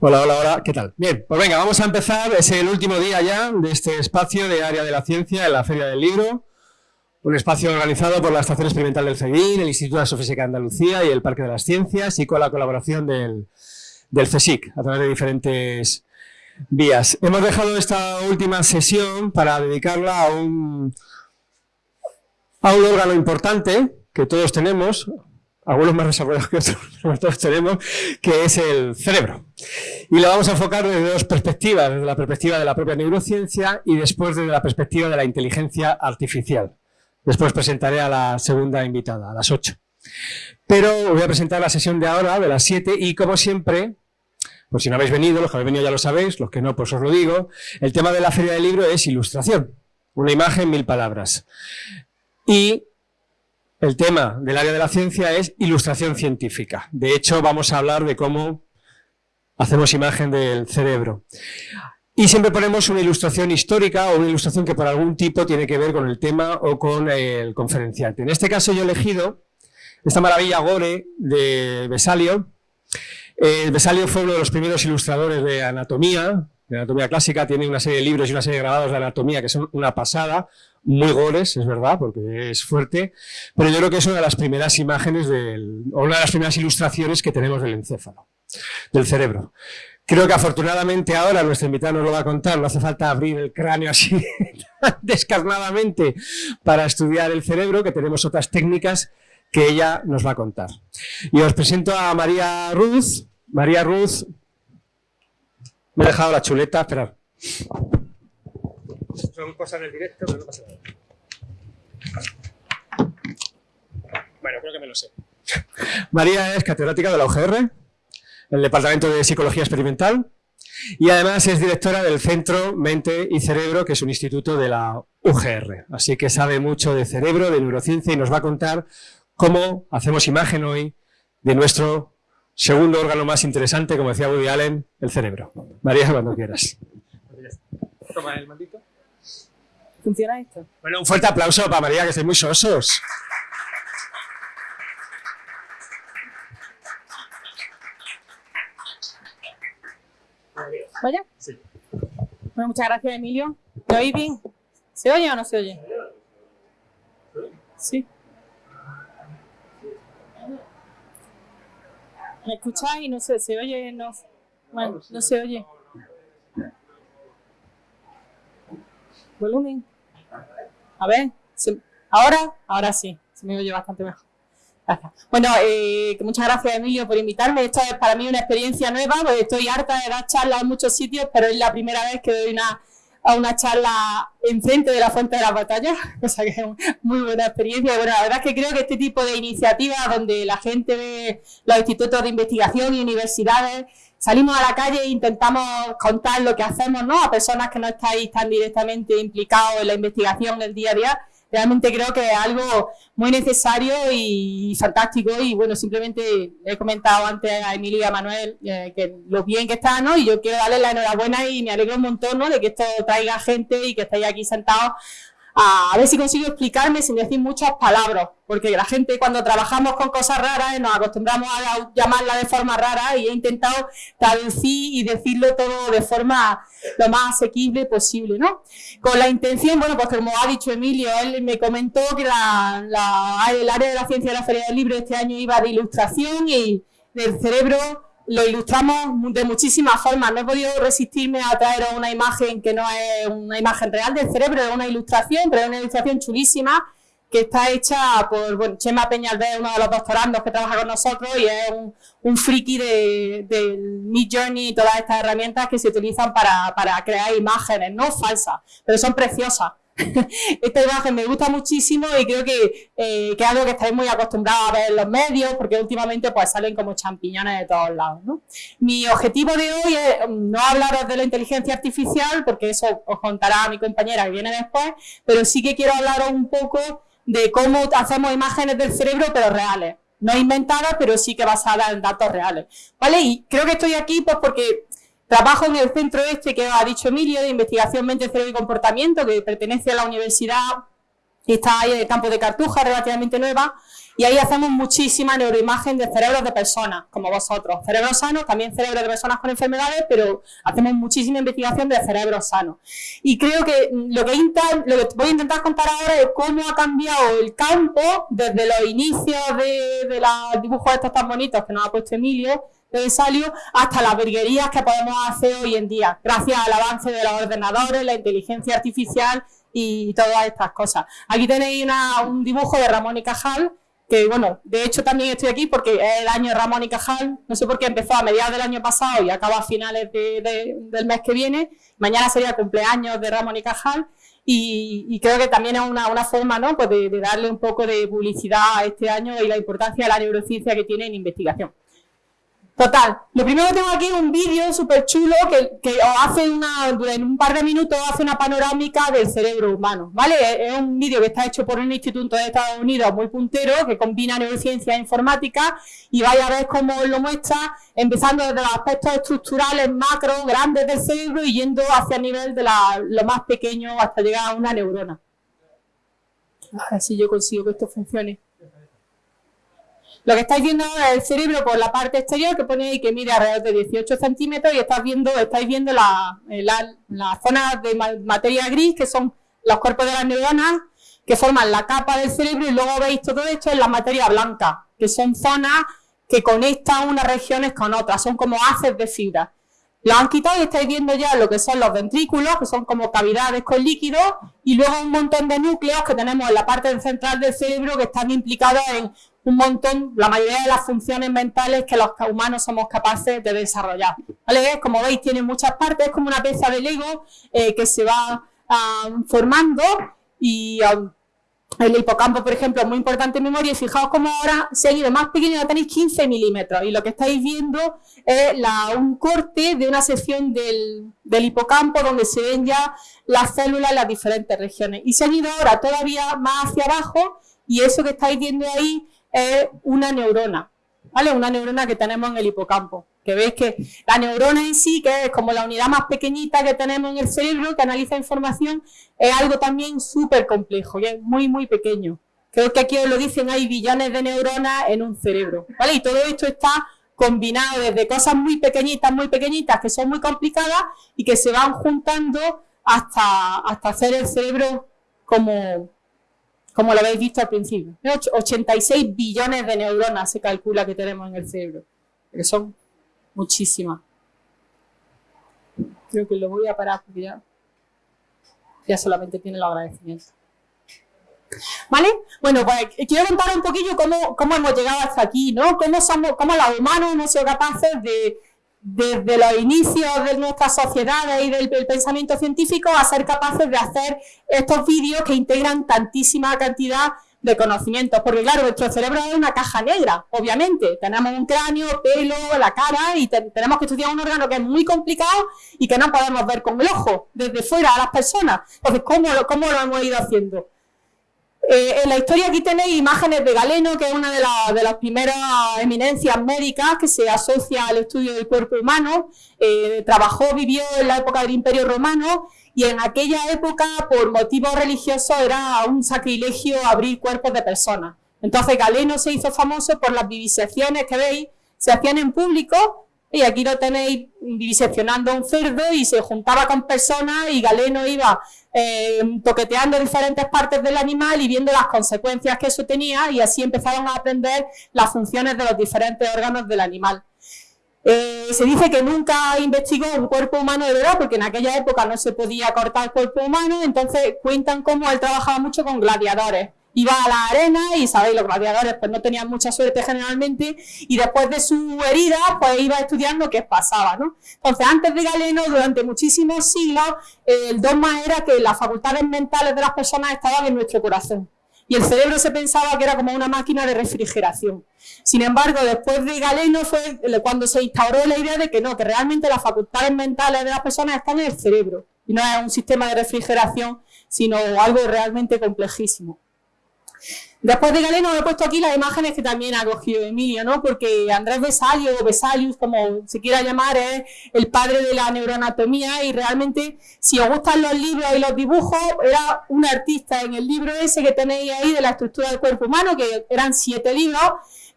Hola, hola, hola, ¿qué tal? Bien, pues venga, vamos a empezar, es el último día ya de este espacio de área de la ciencia en la Feria del Libro, un espacio organizado por la Estación Experimental del CEDIN, el Instituto de Astrofísica de Andalucía y el Parque de las Ciencias y con la colaboración del, del CSIC a través de diferentes vías. Hemos dejado esta última sesión para dedicarla a un, a un órgano importante que todos tenemos, algunos más desarrollados que otros, todos tenemos, que es el cerebro. Y lo vamos a enfocar desde dos perspectivas, desde la perspectiva de la propia neurociencia y después desde la perspectiva de la inteligencia artificial. Después presentaré a la segunda invitada, a las 8. Pero voy a presentar la sesión de ahora, de las 7, y como siempre, por si no habéis venido, los que habéis venido ya lo sabéis, los que no, pues os lo digo, el tema de la Feria del Libro es ilustración. Una imagen, mil palabras. Y el tema del área de la ciencia es ilustración científica. De hecho, vamos a hablar de cómo hacemos imagen del cerebro. Y siempre ponemos una ilustración histórica o una ilustración que por algún tipo tiene que ver con el tema o con el conferenciante. En este caso yo he elegido esta maravilla Gore de Besalio. Eh, Besalio fue uno de los primeros ilustradores de anatomía, de anatomía clásica, tiene una serie de libros y una serie de grabados de anatomía que son una pasada, muy gores, es verdad, porque es fuerte, pero yo creo que es una de las primeras imágenes, del, o una de las primeras ilustraciones que tenemos del encéfalo, del cerebro. Creo que afortunadamente ahora nuestro invitado nos lo va a contar, no hace falta abrir el cráneo así descarnadamente para estudiar el cerebro, que tenemos otras técnicas que ella nos va a contar. Y os presento a María Ruth. María Ruth, me he dejado la chuleta, esperad. Son cosas del directo, pero no pasa nada. Bueno, creo que me lo sé. María es catedrática de la UGR, el Departamento de Psicología Experimental, y además es directora del Centro Mente y Cerebro, que es un instituto de la UGR. Así que sabe mucho de cerebro, de neurociencia, y nos va a contar cómo hacemos imagen hoy de nuestro segundo órgano más interesante, como decía Woody Allen, el cerebro. María, cuando quieras. Toma el maldito. ¿Funciona esto? Bueno, un fuerte aplauso para María, que estáis muy sosos. ¿Vaya? Sí. Bueno, muchas gracias, Emilio. ¿Me oís bien? ¿Se oye o no se oye? Sí. ¿Me escucháis? No sé, ¿se oye? No. Bueno, no se oye. Volumen. A ver, ¿ahora? Ahora sí, se me oye bastante mejor. Bueno, eh, muchas gracias Emilio por invitarme. Esto es para mí una experiencia nueva, porque estoy harta de dar charlas en muchos sitios, pero es la primera vez que doy una, a una charla enfrente de la fuente de las batallas, cosa que es muy buena experiencia. bueno, la verdad es que creo que este tipo de iniciativas donde la gente ve los institutos de investigación y universidades, salimos a la calle e intentamos contar lo que hacemos ¿no? a personas que no estáis tan directamente implicados en la investigación el día a día, realmente creo que es algo muy necesario y fantástico y bueno, simplemente he comentado antes a Emilio y a Manuel eh, que lo bien que está, ¿no? Y yo quiero darles la enhorabuena y me alegro un montón, ¿no? De que esto traiga gente y que estéis aquí sentados a, ver si consigo explicarme sin decir muchas palabras, porque la gente cuando trabajamos con cosas raras nos acostumbramos a llamarla de forma rara y he intentado traducir y decirlo todo de forma lo más asequible posible, ¿no? Con la intención, bueno, pues como ha dicho Emilio, él me comentó que la, el área de la ciencia de la Feria del Libro este año iba de ilustración y del cerebro lo ilustramos de muchísimas formas. No he podido resistirme a traeros una imagen que no es una imagen real del cerebro, es una ilustración, pero es una ilustración chulísima que está hecha por bueno, Chema Peñalver, uno de los doctorandos que trabaja con nosotros y es un, un friki del de, Mid Journey y todas estas herramientas que se utilizan para, para crear imágenes, no falsas, pero son preciosas. esta imagen me gusta muchísimo y creo que, eh, que, es algo que estáis muy acostumbrados a ver en los medios, porque últimamente pues salen como champiñones de todos lados. ¿no? Mi objetivo de hoy es mm, no hablaros de la inteligencia artificial, porque eso os contará mi compañera que viene después, pero sí que quiero hablaros un poco de cómo hacemos imágenes del cerebro, pero reales. No inventadas, pero sí que basadas en datos reales. ¿Vale? Y creo que estoy aquí pues porque Trabajo en el centro este que ha dicho Emilio, de investigación mente, cerebro y comportamiento, que pertenece a la universidad, y está ahí en el campo de Cartuja, relativamente nueva, y ahí hacemos muchísima neuroimagen de cerebros de personas, como vosotros. Cerebros sanos, también cerebros de personas con enfermedades, pero hacemos muchísima investigación de cerebros sanos. Y creo que lo que, lo que voy a intentar contar ahora es cómo ha cambiado el campo desde los inicios de, de los dibujos estos tan bonitos que nos ha puesto Emilio, de Salio, hasta las virguerías que podemos hacer hoy en día, gracias al avance de los ordenadores, la inteligencia artificial y todas estas cosas. Aquí tenéis un dibujo de Ramón y Cajal, que bueno, de hecho también estoy aquí porque es el año de Ramón y Cajal, no sé por qué empezó a mediados del año pasado y acaba a finales del mes que viene, mañana sería el cumpleaños de Ramón y Cajal, y, creo que también es una, forma ¿no? pues de, de darle un poco de publicidad a este año y la importancia de la neurociencia que tiene en investigación. Total, lo primero que tengo aquí es un vídeo súper chulo que, que hace una, en un par de minutos hace una panorámica del cerebro humano, ¿vale? Es un vídeo que está hecho por un instituto de Estados Unidos muy puntero que combina neurociencia e informática y vaya a ver cómo lo muestra, empezando desde los aspectos estructurales macro, grandes del cerebro y yendo hacia el nivel de lo más pequeño hasta llegar a una neurona. A ver si yo consigo que esto funcione. Lo que estáis viendo es el cerebro por la parte exterior, que pone ahí que mide alrededor de 18 centímetros y estáis viendo, estáis viendo la, eh, la, zona de materia gris, que son los cuerpos de las neuronas, que forman la capa del cerebro y luego veis todo esto en la materia blanca, que son zonas que conectan unas regiones con otras, son como haces de fibra. Lo han quitado y estáis viendo ya lo que son los ventrículos, que son como cavidades con líquido, y luego un montón de núcleos que tenemos en la parte central del cerebro que están implicados en un montón, la mayoría de las funciones mentales que los humanos somos capaces de desarrollar. Como veis, tiene muchas partes, es como una pieza de Lego eh, que se va formando y el hipocampo, por ejemplo, es muy importante en memoria y fijaos cómo ahora se ha ido más pequeño, ya tenéis 15 milímetros y lo que estáis viendo es un corte de una sección del, del, hipocampo donde se ven ya las células en las diferentes regiones y se han ido ahora todavía más hacia abajo y eso que estáis viendo ahí es una neurona, ¿vale? Una neurona que tenemos en el hipocampo. Que veis que la neurona en sí, que es como la unidad más pequeñita que tenemos en el cerebro, que analiza información, es algo también súper complejo y es muy, muy pequeño. Creo que aquí os lo dicen, hay billones de neuronas en un cerebro, ¿vale? Y todo esto está combinado desde cosas muy pequeñitas, muy pequeñitas, que son muy complicadas y que se van juntando hasta, hasta hacer el cerebro como, como lo habéis visto al principio. 86 billones de neuronas se calcula que tenemos en el cerebro, que son muchísimas. Creo que lo voy a parar porque ya, ya solamente tiene el agradecimiento. ¿Vale? Bueno, pues quiero contar un poquillo cómo, cómo hemos llegado hasta aquí, ¿no? Cómo, somos, cómo los humanos hemos sido capaces de, desde los inicios de nuestras sociedades y del, pensamiento científico a ser capaces de hacer estos vídeos que integran tantísima cantidad de conocimientos, porque claro, nuestro cerebro es una caja negra, obviamente, tenemos un cráneo, pelo, la cara y tenemos que estudiar un órgano que es muy complicado y que no podemos ver con el ojo, desde fuera a las personas. Entonces, ¿cómo, lo hemos ido haciendo? Eh, en la historia aquí tenéis imágenes de Galeno, que es una de, las primeras eminencias médicas que se asocia al estudio del cuerpo humano. Eh, trabajó, vivió en la época del Imperio Romano y en aquella época, por motivos religiosos, era un sacrilegio abrir cuerpos de personas. Entonces Galeno se hizo famoso por las vivisecciones que veis, se hacían en público y aquí lo tenéis diseccionando un cerdo y se juntaba con personas y Galeno iba eh, toqueteando diferentes partes del animal y viendo las consecuencias que eso tenía y así empezaron a aprender las funciones de los diferentes órganos del animal. Eh, se dice que nunca investigó un cuerpo humano de verdad, porque en aquella época no se podía cortar el cuerpo humano, entonces cuentan cómo él trabajaba mucho con gladiadores iba a la arena y sabéis, los gladiadores pues no tenían mucha suerte generalmente y después de su herida pues iba estudiando qué pasaba, ¿no? Entonces antes de Galeno, durante muchísimos siglos, el dogma era que las facultades mentales de las personas estaban en nuestro corazón y el cerebro se pensaba que era como una máquina de refrigeración. Sin embargo, después de Galeno fue cuando se instauró la idea de que no, que realmente las facultades mentales de las personas están en el cerebro y no es un sistema de refrigeración, sino algo realmente complejísimo. Después de Galeno he puesto aquí las imágenes que también ha cogido Emilio, ¿no? Porque Andrés Vesalio, o Vesalius, como se quiera llamar, es el padre de la neuroanatomía y realmente, si os gustan los libros y los dibujos, era un artista en el libro ese que tenéis ahí de la estructura del cuerpo humano, que eran siete libros,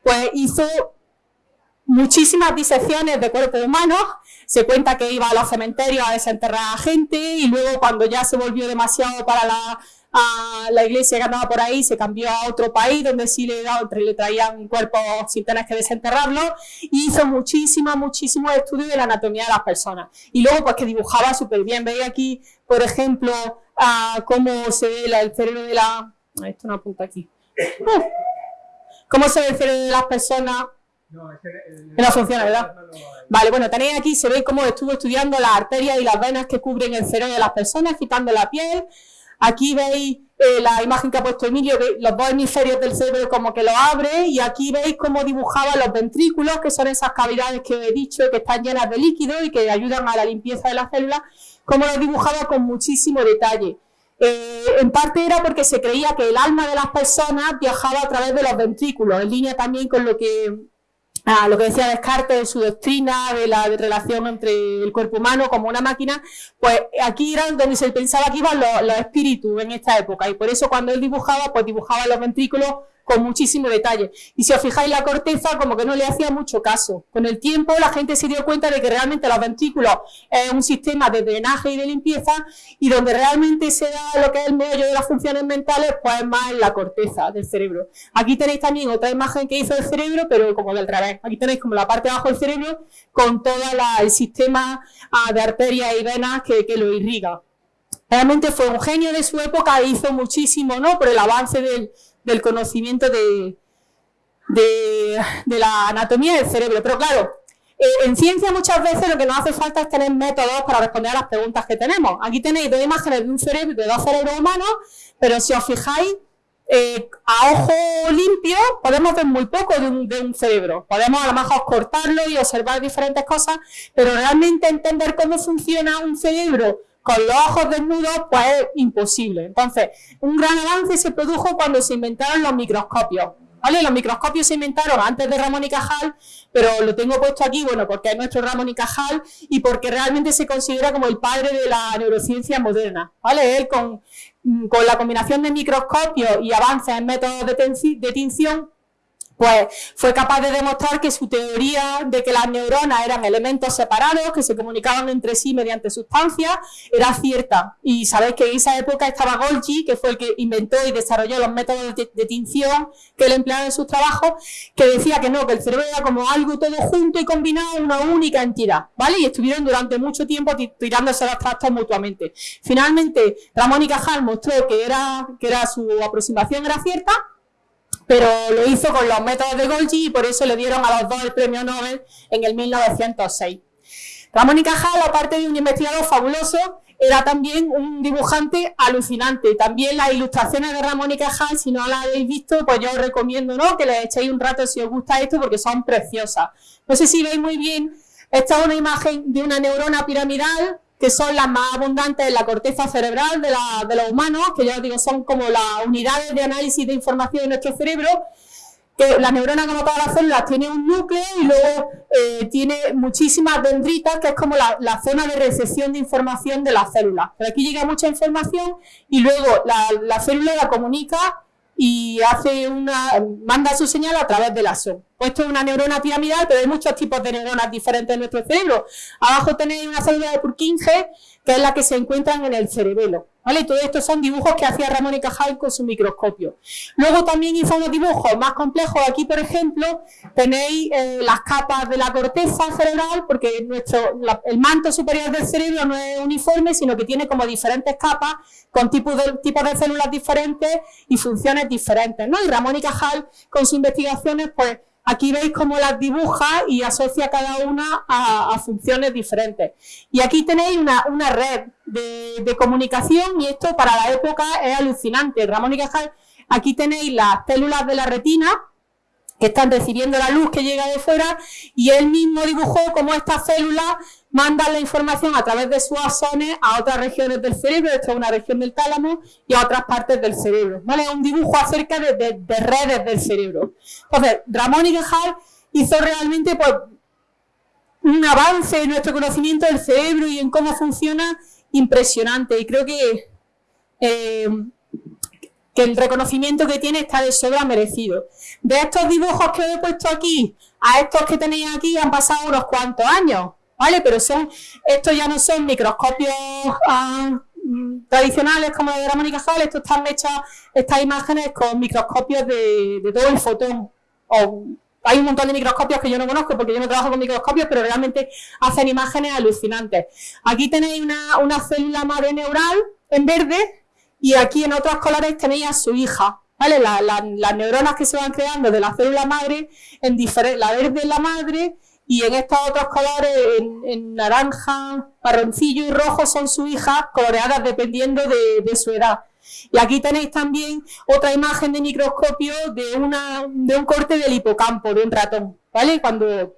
pues hizo muchísimas disecciones de cuerpo humano, se cuenta que iba a los cementerios a desenterrar a gente y luego cuando ya se volvió demasiado para la la iglesia que andaba por ahí, se cambió a otro país donde sí le, le traían un cuerpo sin tener que desenterrarlo hizo muchísimos, muchísimos estudios de la anatomía de las personas. Y luego pues que dibujaba súper bien. Veis aquí, por ejemplo, cómo se ve el cerebro de la... Esto no apunta aquí. Uh. ¿Cómo se ve el cerebro de las personas? No, es que, no funciona, ¿verdad? Vale, bueno, tenéis aquí, se ve cómo estuvo estudiando las arterias y las venas que cubren el cerebro de las personas, quitando la piel, Aquí veis eh, la imagen que ha puesto Emilio, los dos hemisferios del cerebro como que lo abre y aquí veis cómo dibujaba los ventrículos, que son esas cavidades que he dicho que están llenas de líquido y que ayudan a la limpieza de las células, cómo los dibujaba con muchísimo detalle. Eh, en parte era porque se creía que el alma de las personas viajaba a través de los ventrículos, en línea también con lo que a lo que decía Descartes de su doctrina de la relación entre el cuerpo humano como una máquina, pues aquí era donde se pensaba que iban los, los espíritus en esta época. Y por eso cuando él dibujaba, pues dibujaba los ventrículos con muchísimo detalle. Y si os fijáis, la corteza como que no le hacía mucho caso. Con el tiempo la gente se dio cuenta de que realmente los ventrículos es un sistema de drenaje y de limpieza y donde realmente se da lo que es el meollo de las funciones mentales, pues es más en la corteza del cerebro. Aquí tenéis también otra imagen que hizo el cerebro, pero como del revés. Aquí tenéis como la parte de abajo del cerebro con todo el sistema ah, de arterias y venas que, que lo irriga. Realmente fue un genio de su época e hizo muchísimo, ¿no? Por el avance del, del conocimiento de, de, la anatomía del cerebro. Pero claro, eh, en ciencia muchas veces lo que nos hace falta es tener métodos para responder a las preguntas que tenemos. Aquí tenéis dos imágenes de un cerebro, de dos cerebros humanos, pero si os fijáis, eh, a ojo limpio podemos ver muy poco de un, de un, cerebro. Podemos a lo mejor cortarlo y observar diferentes cosas, pero realmente entender cómo funciona un cerebro con los ojos desnudos, pues es imposible. Entonces, un gran avance se produjo cuando se inventaron los microscopios. ¿Vale? Los microscopios se inventaron antes de Ramón y Cajal, pero lo tengo puesto aquí, bueno, porque es nuestro Ramón y Cajal y porque realmente se considera como el padre de la neurociencia moderna, ¿vale? Él con, con la combinación de microscopios y avances en métodos de, de tinción, pues fue capaz de demostrar que su teoría de que las neuronas eran elementos separados, que se comunicaban entre sí mediante sustancias, era cierta. Y sabéis que en esa época estaba Golgi, que fue el que inventó y desarrolló los métodos de, tinción que él empleaba en sus trabajos, que decía que no, que el cerebro era como algo todo junto y combinado en una única entidad, ¿vale? Y estuvieron durante mucho tiempo tirándose los trastos mutuamente. Finalmente, Ramón y Cajal mostró que, era, que era su aproximación era cierta, pero lo hizo con los métodos de Golgi y por eso le dieron a los dos el premio Nobel en el 1906. Ramón y Cajal, aparte de un investigador fabuloso, era también un dibujante alucinante. También las ilustraciones de Ramón y Cajal, si no las habéis visto, pues yo os recomiendo ¿no? que les echéis un rato si os gusta esto porque son preciosas. No sé si veis muy bien, esta es una imagen de una neurona piramidal que son las más abundantes en la corteza cerebral de, los humanos, que ya os digo, son como las unidades de análisis de información de nuestro cerebro, que la neurona, como todas las células, tiene un núcleo y luego eh, tiene muchísimas dendritas, que es como la, zona de recepción de información de las células. Pero aquí llega mucha información y luego la, la célula la comunica y hace una, manda su señal a través del ASO. Pues esto es una neurona piramidal, pero hay muchos tipos de neuronas diferentes en nuestro cerebro. Abajo tenéis una célula de Purkinje, que es la que se encuentran en el cerebelo. ¿Vale? Todo esto son dibujos que hacía Ramón y Cajal con su microscopio. Luego también hizo unos dibujos más complejos. Aquí, por ejemplo, tenéis eh, las capas de la corteza cerebral, porque nuestro, el manto superior del cerebro no es uniforme, sino que tiene como diferentes capas con tipos de, tipos de células diferentes y funciones diferentes. ¿no? Y Ramón y Cajal, con sus investigaciones, pues Aquí veis cómo las dibuja y asocia cada una a, funciones diferentes. Y aquí tenéis una, red de, comunicación y esto para la época es alucinante. Ramón y Cajal, aquí tenéis las células de la retina que están recibiendo la luz que llega de fuera y él mismo dibujó cómo estas células mandan la información a través de sus axones a otras regiones del cerebro, esto es una región del tálamo, y a otras partes del cerebro. ¿vale? Un dibujo acerca de, redes del cerebro. Entonces, Ramón y Gejal hizo realmente pues, un avance en nuestro conocimiento del cerebro y en cómo funciona impresionante. Y creo que, eh, que el reconocimiento que tiene está de sobra merecido. De estos dibujos que he puesto aquí a estos que tenéis aquí han pasado unos cuantos años. ¿Vale? Pero son, estos ya no son microscopios ah, tradicionales como de Ramón y Cajal, estos están hechas, estas imágenes con microscopios de, todo el fotón. O, hay un montón de microscopios que yo no conozco porque yo no trabajo con microscopios, pero realmente hacen imágenes alucinantes. Aquí tenéis una, célula madre neural en verde y aquí en otros colores tenéis a su hija. ¿Vale? las neuronas que se van creando de la célula madre, en la verde es la madre y en estos otros colores, en, naranja, marroncillo y rojo, son sus hijas coloreadas dependiendo de, su edad. Y aquí tenéis también otra imagen de microscopio de, una, de un corte del hipocampo, de un ratón, ¿vale? Cuando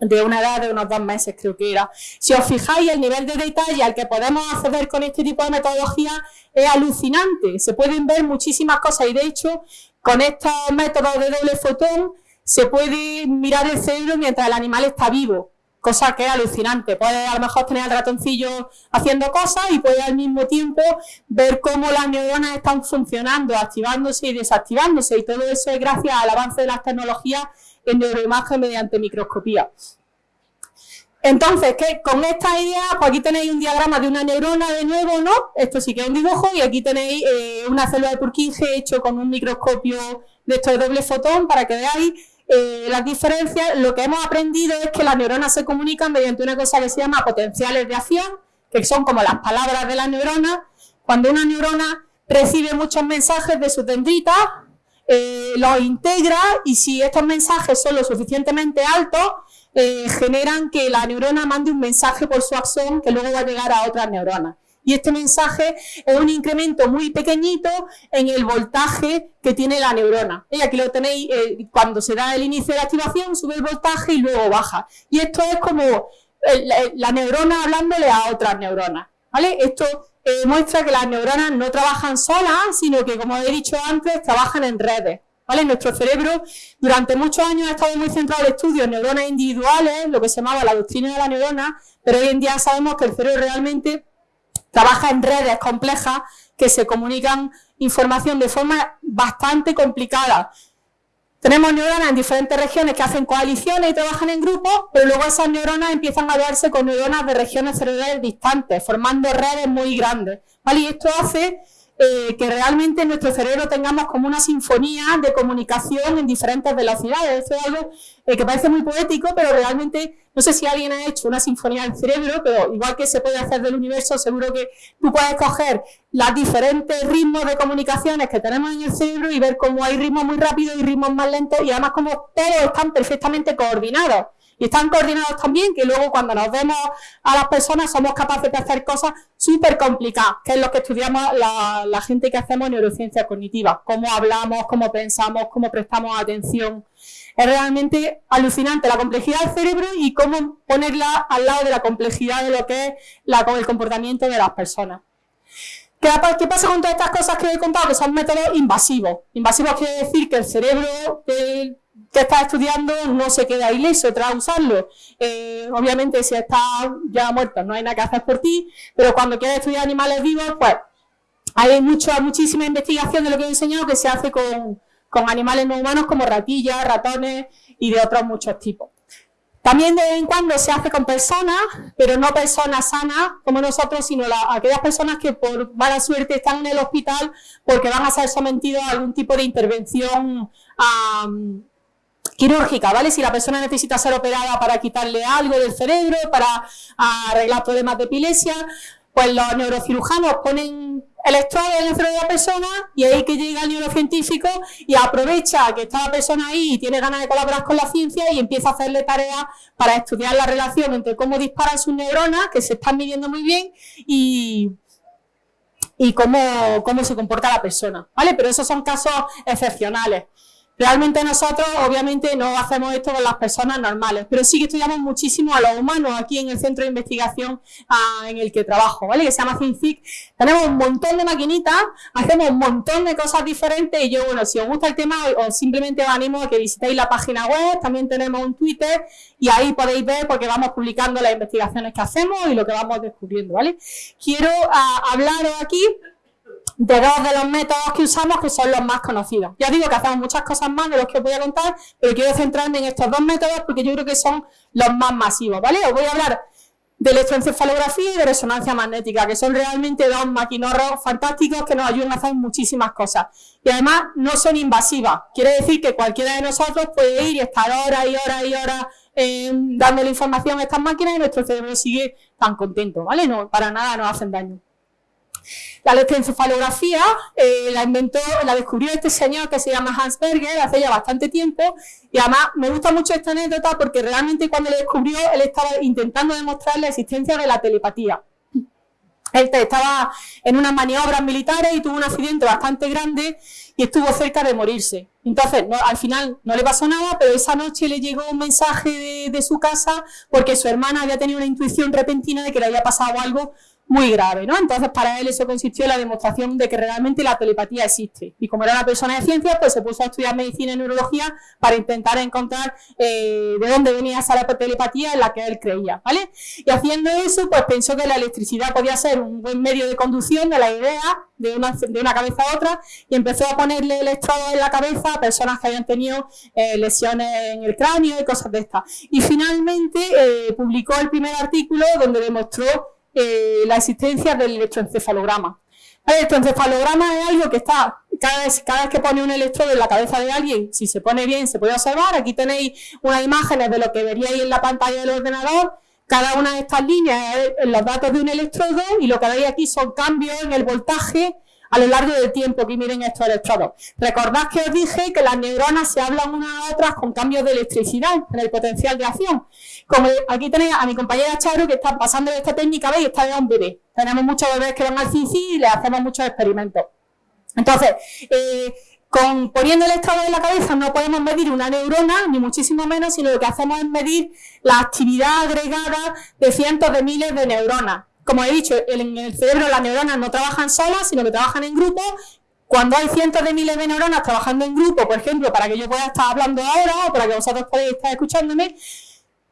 de una edad de unos dos meses creo que era. Si os fijáis, el nivel de detalle al que podemos acceder con este tipo de metodología es alucinante. Se pueden ver muchísimas cosas y de hecho, con estos métodos de doble fotón, se puede mirar el cerebro mientras el animal está vivo, cosa que es alucinante. Puede a lo mejor tener al ratoncillo haciendo cosas y puede al mismo tiempo ver cómo las neuronas están funcionando, activándose y desactivándose. Y todo eso es gracias al avance de las tecnologías en neuroimagen mediante microscopía. Entonces, ¿qué? con esta idea, pues aquí tenéis un diagrama de una neurona de nuevo, ¿no? Esto sí que es un dibujo y aquí tenéis eh, una célula de Purkinje hecho con un microscopio de esto de doble fotón para que veáis eh, las diferencias, lo que hemos aprendido es que las neuronas se comunican mediante una cosa que se llama potenciales de acción, que son como las palabras de la neurona. Cuando una neurona recibe muchos mensajes de su dendrita, eh, los integra y si estos mensajes son lo suficientemente altos, eh, generan que la neurona mande un mensaje por su axón que luego va a llegar a otras neuronas. Y este mensaje es un incremento muy pequeñito en el voltaje que tiene la neurona. Aquí lo tenéis, eh, cuando se da el inicio de la activación, sube el voltaje y luego baja. Y esto es como la, neurona hablándole a otras neuronas. ¿vale? Esto eh, muestra que las neuronas no trabajan solas, sino que, como he dicho antes, trabajan en redes. ¿Vale? Nuestro cerebro durante muchos años ha estado muy centrado en estudios neuronas individuales, lo que se llamaba la doctrina de la neurona, pero hoy en día sabemos que el cerebro realmente trabaja en redes complejas que se comunican información de forma bastante complicada. Tenemos neuronas en diferentes regiones que hacen coaliciones y trabajan en grupos, pero luego esas neuronas empiezan a verse con neuronas de regiones cerebrales distantes, formando redes muy grandes. ¿vale? Y esto hace eh, que realmente en nuestro cerebro tengamos como una sinfonía de comunicación en diferentes velocidades. Eso es algo eh, que parece muy poético, pero realmente no sé si alguien ha hecho una sinfonía del cerebro, pero igual que se puede hacer del universo, seguro que tú puedes coger los diferentes ritmos de comunicaciones que tenemos en el cerebro y ver cómo hay ritmos muy rápidos y ritmos más lentos y además cómo todos están perfectamente coordinados y están coordinados también que luego cuando nos vemos a las personas somos capaces de hacer cosas súper complicadas, que es lo que estudiamos la, gente que hacemos neurociencia cognitiva, cómo hablamos, cómo pensamos, cómo prestamos atención. Es realmente alucinante la complejidad del cerebro y cómo ponerla al lado de la complejidad de lo que es el comportamiento de las personas. ¿Qué, pasa con todas estas cosas que he contado? Que son métodos invasivos. Invasivos quiere decir que el cerebro que estás estudiando no se queda ileso tras usarlo. Eh, obviamente, si estás ya muerto, no hay nada que hacer por ti, pero cuando quieres estudiar animales vivos, pues hay mucha, muchísima investigación de lo que he enseñado que se hace con, animales no humanos como ratillas, ratones y de otros muchos tipos. También de vez en cuando se hace con personas, pero no personas sanas como nosotros, sino aquellas personas que por mala suerte están en el hospital porque van a ser sometidos a algún tipo de intervención quirúrgica, ¿vale? Si la persona necesita ser operada para quitarle algo del cerebro, para arreglar problemas de epilepsia, pues los neurocirujanos ponen electrodos en el cerebro de la persona y ahí que llega el neurocientífico y aprovecha que está la persona ahí y tiene ganas de colaborar con la ciencia y empieza a hacerle tareas para estudiar la relación entre cómo disparan sus neuronas, que se están midiendo muy bien, y, y cómo, cómo se comporta la persona, ¿vale? Pero esos son casos excepcionales. Realmente nosotros, obviamente, no hacemos esto con las personas normales, pero sí que estudiamos muchísimo a los humanos aquí en el centro de investigación ah, en el que trabajo, ¿vale? Que se llama CINCIC. Tenemos un montón de maquinitas, hacemos un montón de cosas diferentes y yo, bueno, si os gusta el tema, os simplemente os animo a que visitéis la página web, también tenemos un Twitter y ahí podéis ver porque vamos publicando las investigaciones que hacemos y lo que vamos descubriendo, ¿vale? Quiero ah, hablaros aquí de dos de los métodos que usamos que son los más conocidos. Ya digo que hacemos muchas cosas más de los que os voy a contar, pero quiero centrarme en estos dos métodos porque yo creo que son los más masivos, ¿vale? Os voy a hablar de electroencefalografía y de resonancia magnética, que son realmente dos maquinorros fantásticos que nos ayudan a hacer muchísimas cosas. Y además no son invasivas. Quiere decir que cualquiera de nosotros puede ir y estar horas y horas y horas eh, dándole información a estas máquinas y nuestro cerebro sigue tan contento, ¿vale? No, para nada nos hacen daño. La electroencefalografía eh, la inventó, la descubrió este señor que se llama Hans Berger hace ya bastante tiempo y además me gusta mucho esta anécdota porque realmente cuando lo descubrió él estaba intentando demostrar la existencia de la telepatía. Él estaba en unas maniobras militares y tuvo un accidente bastante grande y estuvo cerca de morirse. Entonces, al final no le pasó nada, pero esa noche le llegó un mensaje de, de, su casa porque su hermana había tenido una intuición repentina de que le había pasado algo muy grave, ¿no? Entonces, para él eso consistió en la demostración de que realmente la telepatía existe. Y como era una persona de ciencias, pues se puso a estudiar medicina y neurología para intentar encontrar eh, de dónde venía esa telepatía en la que él creía, ¿vale? Y haciendo eso, pues pensó que la electricidad podía ser un buen medio de conducción de la idea de una, de una cabeza a otra y empezó a ponerle electrodos en la cabeza a personas que habían tenido eh, lesiones en el cráneo y cosas de estas. Y finalmente eh, publicó el primer artículo donde demostró eh, la existencia del electroencefalograma. El electroencefalograma es algo que está, cada vez, cada vez que pone un electrodo en la cabeza de alguien, si se pone bien, se puede observar. Aquí tenéis unas imágenes de lo que veríais en la pantalla del ordenador. Cada una de estas líneas es los datos de un electrodo y lo que veis aquí son cambios en el voltaje a lo largo del tiempo que miren estos electrodos. Recordad que os dije que las neuronas se hablan unas a otras con cambios de electricidad en el potencial de acción. Como aquí tenéis a mi compañera Charo que está pasando esta técnica, veis, está ya un bebé. Tenemos muchos bebés que van al CICI y le hacemos muchos experimentos. Entonces, eh, con, poniendo electrodos en la cabeza no podemos medir una neurona, ni muchísimo menos, sino lo que hacemos es medir la actividad agregada de cientos de miles de neuronas como he dicho, en el cerebro las neuronas no trabajan solas, sino que trabajan en grupo. Cuando hay cientos de miles de neuronas trabajando en grupo, por ejemplo, para que yo pueda estar hablando ahora o para que vosotros podáis estar escuchándome,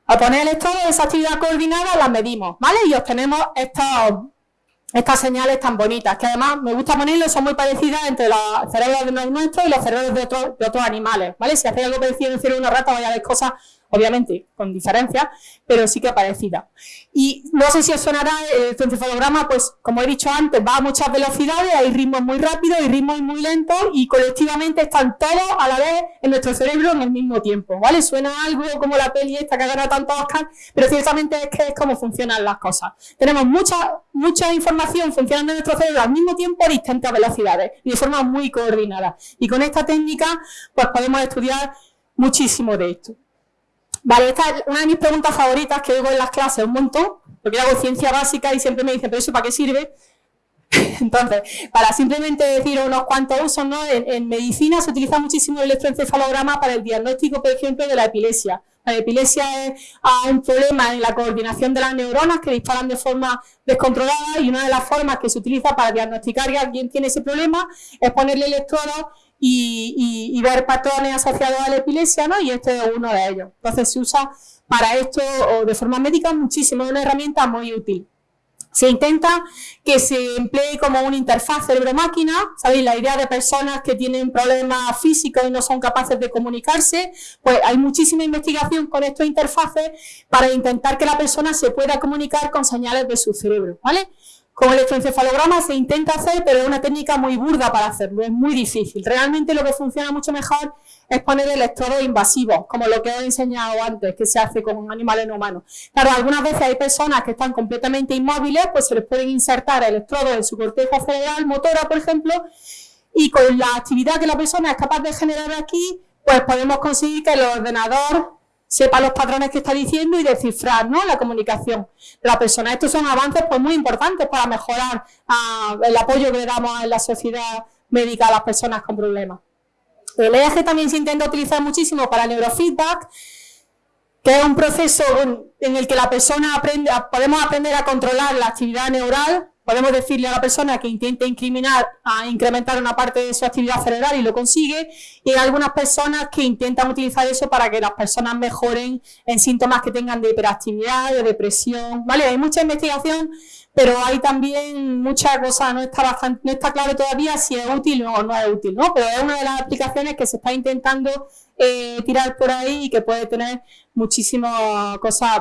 al poner el estado de esa actividad coordinada las medimos, ¿vale? Y obtenemos estas señales tan bonitas, que además me gusta ponerlo, son muy parecidas entre los cerebros de nuestros y los cerebros de otros, de otros animales, ¿vale? Si hacéis algo parecido en el cerebro de una rata, vaya a ver cosas obviamente con diferencia, pero sí que parecida. Y no sé si os sonará el encefalograma, pues como he dicho antes, va a muchas velocidades, hay ritmos muy rápidos y ritmos muy lentos y colectivamente están todos a la vez en nuestro cerebro en el mismo tiempo, ¿vale? Suena algo como la peli esta que gana tanto Oscar, pero ciertamente es que es como funcionan las cosas. Tenemos mucha, mucha información funcionando en nuestro cerebro al mismo tiempo a distintas velocidades y de forma muy coordinada. Y con esta técnica, pues podemos estudiar muchísimo de esto. Vale, esta es una de mis preguntas favoritas que oigo en las clases un montón, porque hago ciencia básica y siempre me dicen, pero eso para qué sirve? Entonces, para simplemente decir unos cuantos usos, ¿no? En, medicina se utiliza muchísimo el electroencefalograma para el diagnóstico, por ejemplo, de la epilepsia. La epilepsia es ah, un problema en la coordinación de las neuronas que disparan de forma descontrolada y una de las formas que se utiliza para diagnosticar que alguien tiene ese problema es ponerle electrodos y, ver patrones asociados a la epilepsia, ¿no? Y este es uno de ellos. Entonces se usa para esto o de forma médica muchísimo, es una herramienta muy útil. Se intenta que se emplee como una interfaz cerebro-máquina, ¿sabéis? La idea de personas que tienen problemas físicos y no son capaces de comunicarse, pues hay muchísima investigación con estos interfaces para intentar que la persona se pueda comunicar con señales de su cerebro, ¿vale? Con el electroencefalograma se intenta hacer, pero es una técnica muy burda para hacerlo, es muy difícil. Realmente lo que funciona mucho mejor es poner electrodos invasivos, como lo que he enseñado antes, que se hace con animales no humanos. Claro, algunas veces hay personas que están completamente inmóviles, pues se les pueden insertar electrodos en su corteza cerebral, motora, por ejemplo, y con la actividad que la persona es capaz de generar aquí, pues podemos conseguir que el ordenador sepa los patrones que está diciendo y descifrar ¿no? la comunicación de la persona. Estos son avances pues, muy importantes para mejorar ah, el apoyo que le damos en la sociedad médica a las personas con problemas. El EEG también se intenta utilizar muchísimo para neurofeedback, que es un proceso en el que la persona aprende, podemos aprender a controlar la actividad neural Podemos decirle a la persona que intente incriminar, a incrementar una parte de su actividad cerebral y lo consigue, y hay algunas personas que intentan utilizar eso para que las personas mejoren en síntomas que tengan de hiperactividad, de depresión, ¿vale? Hay mucha investigación, pero hay también muchas cosas, no está, bastante, no está claro todavía si es útil o no es útil, ¿no? Pero es una de las aplicaciones que se está intentando eh, tirar por ahí y que puede tener muchísimas cosas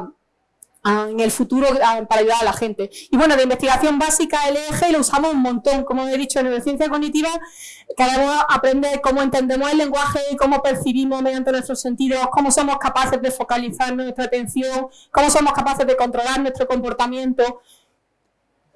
en el futuro para ayudar a la gente. Y bueno, de investigación básica, el EEG lo usamos un montón, como he dicho, en neurociencia cognitiva, queremos aprender cómo entendemos el lenguaje, cómo percibimos mediante nuestros sentidos, cómo somos capaces de focalizar nuestra atención, cómo somos capaces de controlar nuestro comportamiento,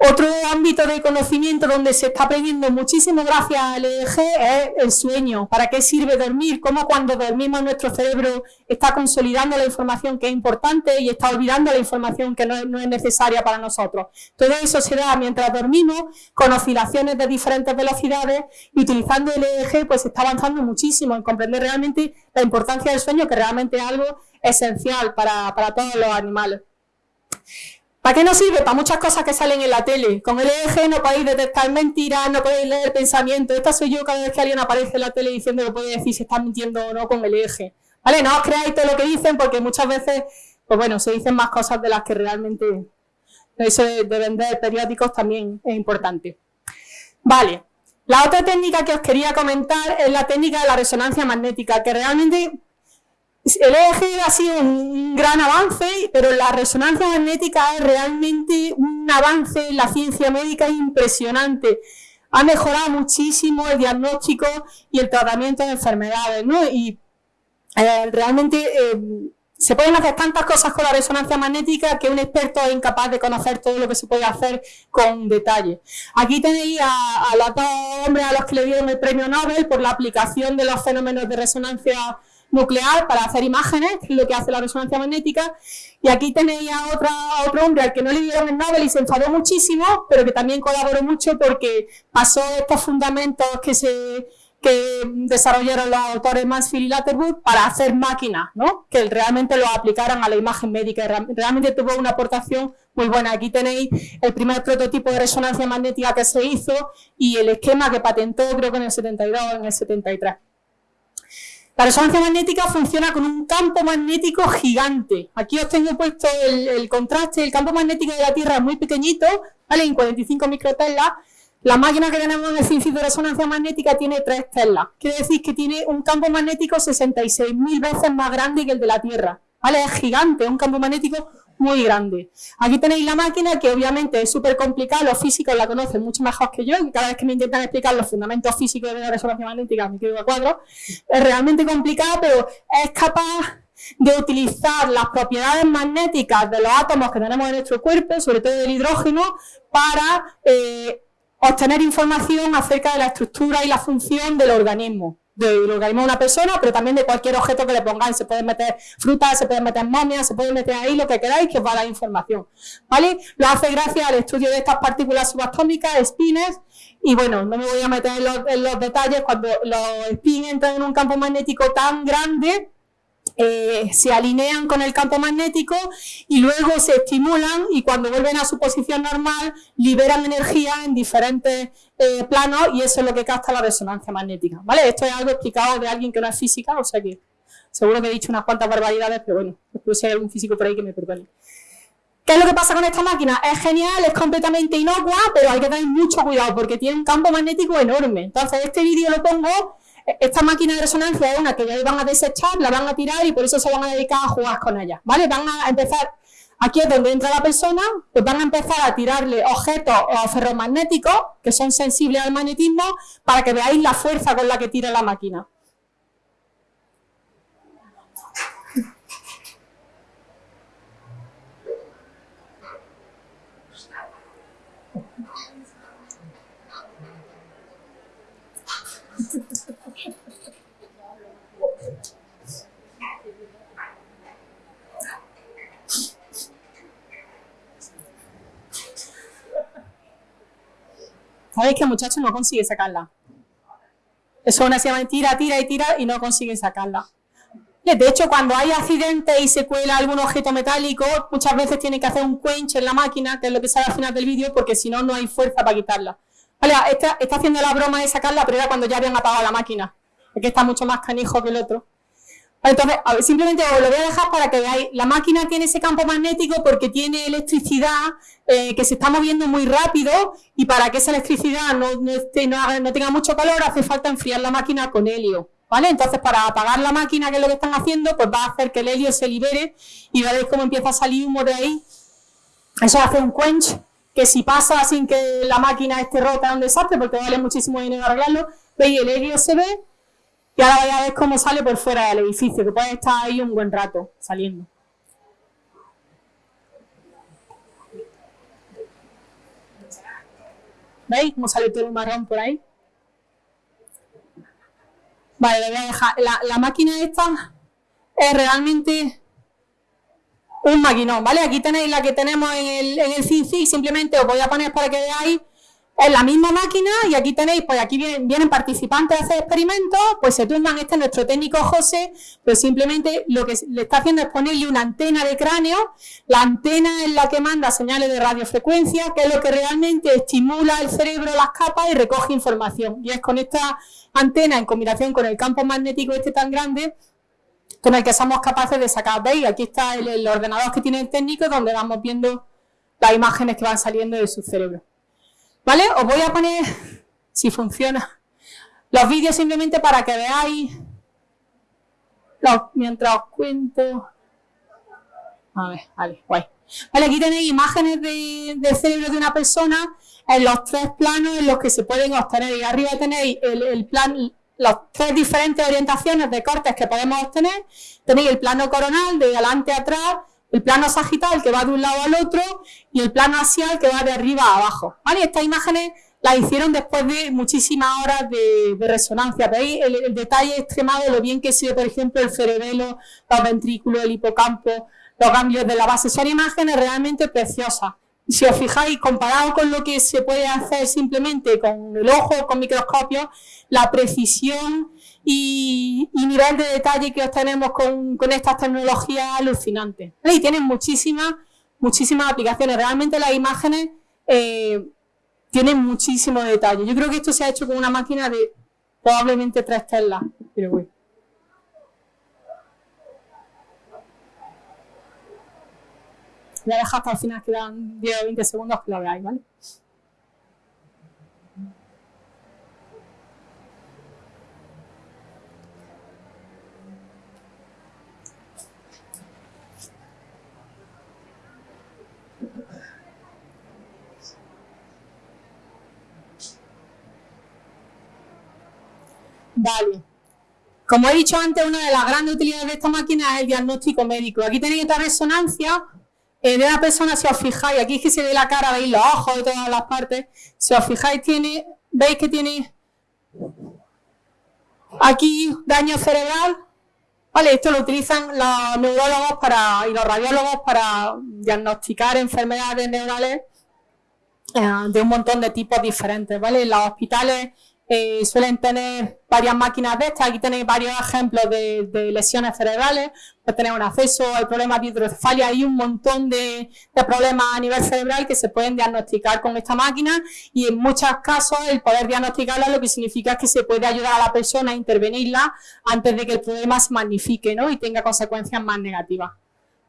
otro ámbito de conocimiento donde se está aprendiendo muchísimo gracias al EEG es el sueño. ¿Para qué sirve dormir? Cómo cuando dormimos nuestro cerebro está consolidando la información que es importante y está olvidando la información que no es, necesaria para nosotros. Todo eso se da mientras dormimos con oscilaciones de diferentes velocidades y utilizando el EEG pues se está avanzando muchísimo en comprender realmente la importancia del sueño que realmente es algo esencial para, para todos los animales. ¿Para qué nos sirve? Para muchas cosas que salen en la tele. Con el EEG no podéis detectar mentiras, no podéis leer pensamientos. Esta soy yo cada vez que alguien aparece en la tele diciendo que puede decir si está mintiendo o no con el EEG. ¿Vale? No os creáis todo lo que dicen porque muchas veces, pues bueno, se dicen más cosas de las que realmente... Eso de vender periódicos también es importante. Vale. La otra técnica que os quería comentar es la técnica de la resonancia magnética, que realmente el EEG ha sido un gran avance, pero la resonancia magnética es realmente un avance en la ciencia médica impresionante. Ha mejorado muchísimo el diagnóstico y el tratamiento de enfermedades, ¿no? Y eh, realmente eh, se pueden hacer tantas cosas con la resonancia magnética que un experto es incapaz de conocer todo lo que se puede hacer con detalle. Aquí tenéis a, a los dos hombres a los que le dieron el premio Nobel por la aplicación de los fenómenos de resonancia nuclear para hacer imágenes, lo que hace la resonancia magnética. Y aquí tenéis a, otra, otro hombre al que no le dieron el Nobel y se enfadó muchísimo, pero que también colaboró mucho porque pasó estos fundamentos que se que desarrollaron los autores Mansfield y Latterwood para hacer máquinas, ¿no? que realmente lo aplicaran a la imagen médica. Realmente tuvo una aportación muy buena. Aquí tenéis el primer prototipo de resonancia magnética que se hizo y el esquema que patentó creo que en el 72 o en el 73. La resonancia magnética funciona con un campo magnético gigante. Aquí os tengo puesto el, contraste. El campo magnético de la Tierra es muy pequeñito, ¿vale? En 45 microtelas. La máquina que tenemos en el CINCI de resonancia magnética tiene 3 telas. Quiere decir que tiene un campo magnético 66.000 veces más grande que el de la Tierra. ¿Vale? Es gigante, es un campo magnético muy grande. Aquí tenéis la máquina que obviamente es súper complicada, los físicos la conocen mucho mejor que yo, y cada vez que me intentan explicar los fundamentos físicos de la resonancia magnética me quedo a cuadro. Es realmente complicada, pero es capaz de utilizar las propiedades magnéticas de los átomos que tenemos en nuestro cuerpo, sobre todo del hidrógeno, para eh, obtener información acerca de la estructura y la función del organismo del organismo de una persona, pero también de cualquier objeto que le pongáis. Se pueden meter frutas, se pueden meter momias, se puede meter ahí lo que queráis que os va a dar información. ¿Vale? Lo hace gracias al estudio de estas partículas subatómicas, spines, y bueno, no me voy a meter en los, en los detalles, cuando los spins entran en un campo magnético tan grande, eh, se alinean con el campo magnético y luego se estimulan y cuando vuelven a su posición normal liberan energía en diferentes eh, planos y eso es lo que capta la resonancia magnética. ¿vale? Esto es algo explicado de alguien que no es física, o sea que seguro que he dicho unas cuantas barbaridades, pero bueno, espero si hay algún físico por ahí que me perdone. ¿Qué es lo que pasa con esta máquina? Es genial, es completamente inocua, pero hay que tener mucho cuidado porque tiene un campo magnético enorme. Entonces, este vídeo lo pongo esta máquina de resonancia es una que ya van a desechar, la van a tirar y por eso se van a dedicar a jugar con ella, ¿vale? Van a empezar, aquí es donde entra la persona, pues van a empezar a tirarle objetos ferromagnéticos que son sensibles al magnetismo para que veáis la fuerza con la que tira la máquina. Sabéis que el muchacho no consigue sacarla. Eso una se tira, tira y tira y no consiguen sacarla. De hecho, cuando hay accidentes y se cuela algún objeto metálico, muchas veces tienen que hacer un quench en la máquina, que es lo que sale al final del vídeo, porque si no, no hay fuerza para quitarla. Vale, está, está haciendo la broma de sacarla, pero era cuando ya habían apagado la máquina. Es que está mucho más canijo que el otro. Entonces, simplemente os lo voy a dejar para que veáis. La máquina tiene ese campo magnético porque tiene electricidad eh, que se está moviendo muy rápido y para que esa electricidad no, no, tenga mucho calor hace falta enfriar la máquina con helio. ¿Vale? Entonces, para apagar la máquina, que es lo que están haciendo, pues va a hacer que el helio se libere y veréis cómo empieza a salir humo de ahí. Eso hace un quench que si pasa sin que la máquina esté rota es un desastre porque vale muchísimo dinero arreglarlo. Veis, el helio se ve y ahora voy a cómo sale por fuera del edificio, que puede estar ahí un buen rato saliendo. ¿Veis cómo sale todo el marrón por ahí? Vale, le voy a dejar. La, máquina esta es realmente un maquinón, ¿vale? Aquí tenéis la que tenemos en el, en el simplemente os voy a poner para que veáis es la misma máquina y aquí tenéis, pues aquí vienen, participantes a hacer experimentos, pues se turnan, este nuestro técnico José, pues simplemente lo que le está haciendo es ponerle una antena de cráneo, la antena es la que manda señales de radiofrecuencia, que es lo que realmente estimula el cerebro, las capas y recoge información. Y es con esta antena en combinación con el campo magnético este tan grande, con el que somos capaces de sacar. ¿Veis? Aquí está el, el ordenador que tiene el técnico donde vamos viendo las imágenes que van saliendo de su cerebro. ¿Vale? Os voy a poner, si funciona, los vídeos simplemente para que veáis, mientras os cuento. A ver, vale, guay. Vale, aquí tenéis imágenes del cerebro de una persona en los tres planos en los que se pueden obtener. Y arriba tenéis el, el plan, las tres diferentes orientaciones de cortes que podemos obtener. Tenéis el plano coronal de adelante a atrás, el plano sagital que va de un lado al otro y el plano axial que va de arriba a abajo. ¿vale? Estas imágenes las hicieron después de muchísimas horas de, resonancia. ¿Veis el, detalle extremado lo bien que se por ejemplo, el cerebelo, los ventrículos, el hipocampo, los ganglios de la base? Son imágenes realmente preciosas. Si os fijáis, comparado con lo que se puede hacer simplemente con el ojo, con microscopio, la precisión y, nivel de detalle que obtenemos con, con estas tecnologías alucinantes. Y tienen muchísimas, muchísimas aplicaciones. Realmente las imágenes eh, tienen muchísimo detalle. Yo creo que esto se ha hecho con una máquina de probablemente tres telas. Pero Voy a dejar hasta el final, quedan 10 o 20 segundos que lo veáis, ¿vale? Vale. Como he dicho antes, una de las grandes utilidades de esta máquina es el diagnóstico médico. Aquí tenéis esta resonancia eh, de una persona, si os fijáis, aquí es que se ve la cara, veis los ojos de todas las partes. Si os fijáis, tiene, veis que tiene aquí daño cerebral. Vale, esto lo utilizan los neurólogos para, y los radiólogos para diagnosticar enfermedades neurales eh, de un montón de tipos diferentes. ¿vale? En los hospitales eh, suelen tener varias máquinas de estas. Aquí tenéis varios ejemplos de, lesiones cerebrales. Pues tenéis un acceso al problema de hidrocefalia. Hay un montón de, problemas a nivel cerebral que se pueden diagnosticar con esta máquina y en muchos casos el poder diagnosticarla lo que significa es que se puede ayudar a la persona a intervenirla antes de que el problema se magnifique ¿no? y tenga consecuencias más negativas.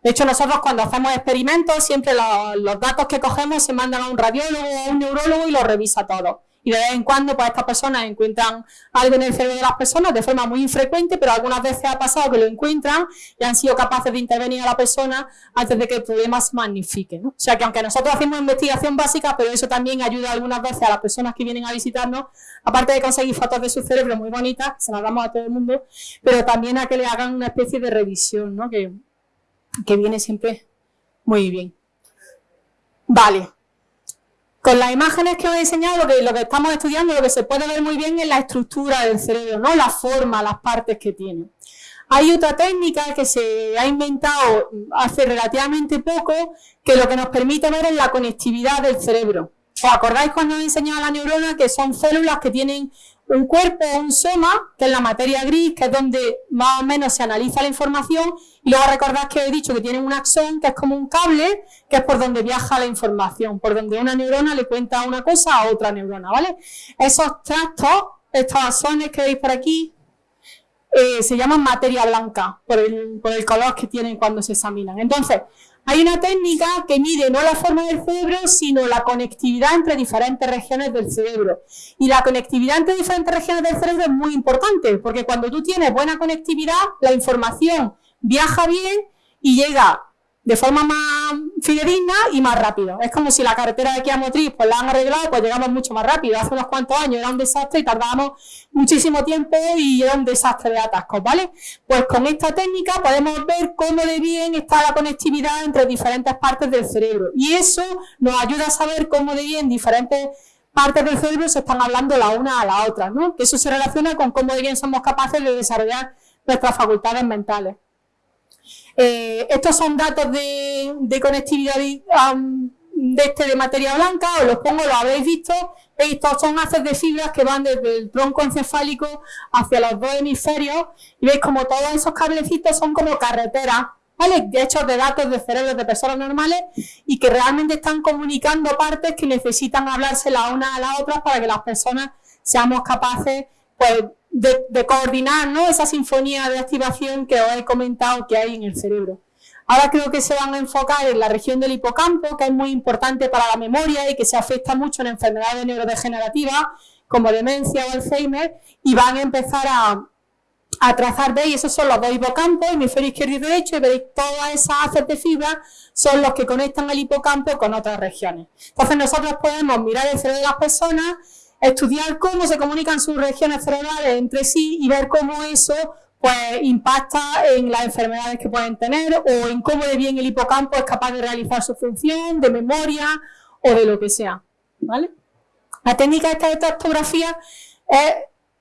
De hecho, nosotros cuando hacemos experimentos, siempre los, datos que cogemos se mandan a un radiólogo o a un neurólogo y los revisa todo y de vez en cuando pues estas personas encuentran algo en el cerebro de las personas de forma muy infrecuente, pero algunas veces ha pasado que lo encuentran y han sido capaces de intervenir a la persona antes de que el problema se magnifique. ¿no? O sea que aunque nosotros hacemos investigación básica, pero eso también ayuda algunas veces a las personas que vienen a visitarnos, aparte de conseguir fotos de su cerebro muy bonitas, que se las damos a todo el mundo, pero también a que le hagan una especie de revisión, ¿no? que, que viene siempre muy bien. Vale, con las imágenes que os he enseñado, que, lo que estamos estudiando, lo que se puede ver muy bien es la estructura del cerebro, ¿no? La forma, las partes que tiene. Hay otra técnica que se ha inventado hace relativamente poco, que lo que nos permite ver es la conectividad del cerebro. ¿Os acordáis cuando he enseñado la neurona que son células que tienen un cuerpo, un soma, que es la materia gris, que es donde más o menos se analiza la información, y luego recordad que he dicho que tiene un axón, que es como un cable, que es por donde viaja la información, por donde una neurona le cuenta una cosa a otra neurona, ¿vale? Esos tractos, estos axones que veis por aquí, eh, se llaman materia blanca, por el color que tienen cuando se examinan. Entonces, hay una técnica que mide no la forma del cerebro, sino la conectividad entre diferentes regiones del cerebro. Y la conectividad entre diferentes regiones del cerebro es muy importante, porque cuando tú tienes buena conectividad, la información viaja bien y llega de forma más fidedigna y más rápido. Es como si la carretera de aquí a Motriz pues la han arreglado, pues llegamos mucho más rápido. Hace unos cuantos años era un desastre y tardábamos muchísimo tiempo y era un desastre de atascos, ¿vale? Pues con esta técnica podemos ver cómo de bien está la conectividad entre diferentes partes del cerebro. Y eso nos ayuda a saber cómo de bien diferentes partes del cerebro se están hablando la una a la otra, ¿no? Que eso se relaciona con cómo de bien somos capaces de desarrollar nuestras facultades mentales. Eh, estos son datos de, conectividad de este de materia blanca, os los pongo, lo habéis visto. Estos son haces de fibras que van desde el tronco encefálico hacia los dos hemisferios y veis como todos esos cablecitos son como carreteras, ¿vale? Hechos de datos de cerebros de personas normales y que realmente están comunicando partes que necesitan hablarse la una a la otra para que las personas seamos capaces pues, de, coordinar ¿no? esa sinfonía de activación que os he comentado que hay en el cerebro. Ahora creo que se van a enfocar en la región del hipocampo, que es muy importante para la memoria y que se afecta mucho en enfermedades neurodegenerativas como demencia o Alzheimer, y van a empezar a, a trazar, veis, esos son los dos hipocampos, hemisferio izquierdo y derecho, y veis todas esas haces de fibra son los que conectan el hipocampo con otras regiones. Entonces nosotros podemos mirar el cerebro de las personas estudiar cómo se comunican sus regiones cerebrales entre sí y ver cómo eso pues impacta en las enfermedades que pueden tener o en cómo de bien el hipocampo es capaz de realizar su función de memoria o de lo que sea. ¿vale? La técnica esta de tractografía es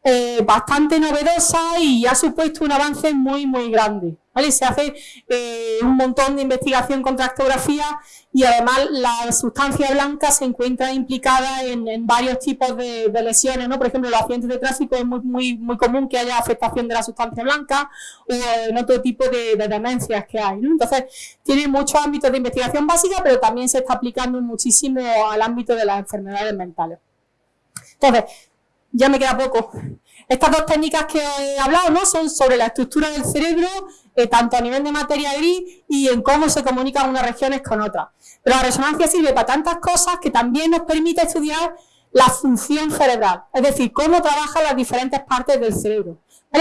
eh, bastante novedosa y ha supuesto un avance muy, muy grande. Se hace eh, un montón de investigación con tractografía y además la sustancia blanca se encuentra implicada en, varios tipos de, lesiones, ¿no? Por ejemplo, los accidentes de tráfico es muy, muy, muy común que haya afectación de la sustancia blanca o en otro tipo de, demencias que hay. Entonces, tiene muchos ámbitos de investigación básica, pero también se está aplicando muchísimo al ámbito de las enfermedades mentales. Entonces, ya me queda poco. Estas dos técnicas que he hablado ¿no? son sobre la estructura del cerebro, eh, tanto a nivel de materia gris y en cómo se comunican unas regiones con otras. Pero la resonancia sirve para tantas cosas que también nos permite estudiar la función cerebral, es decir, cómo trabajan las diferentes partes del cerebro.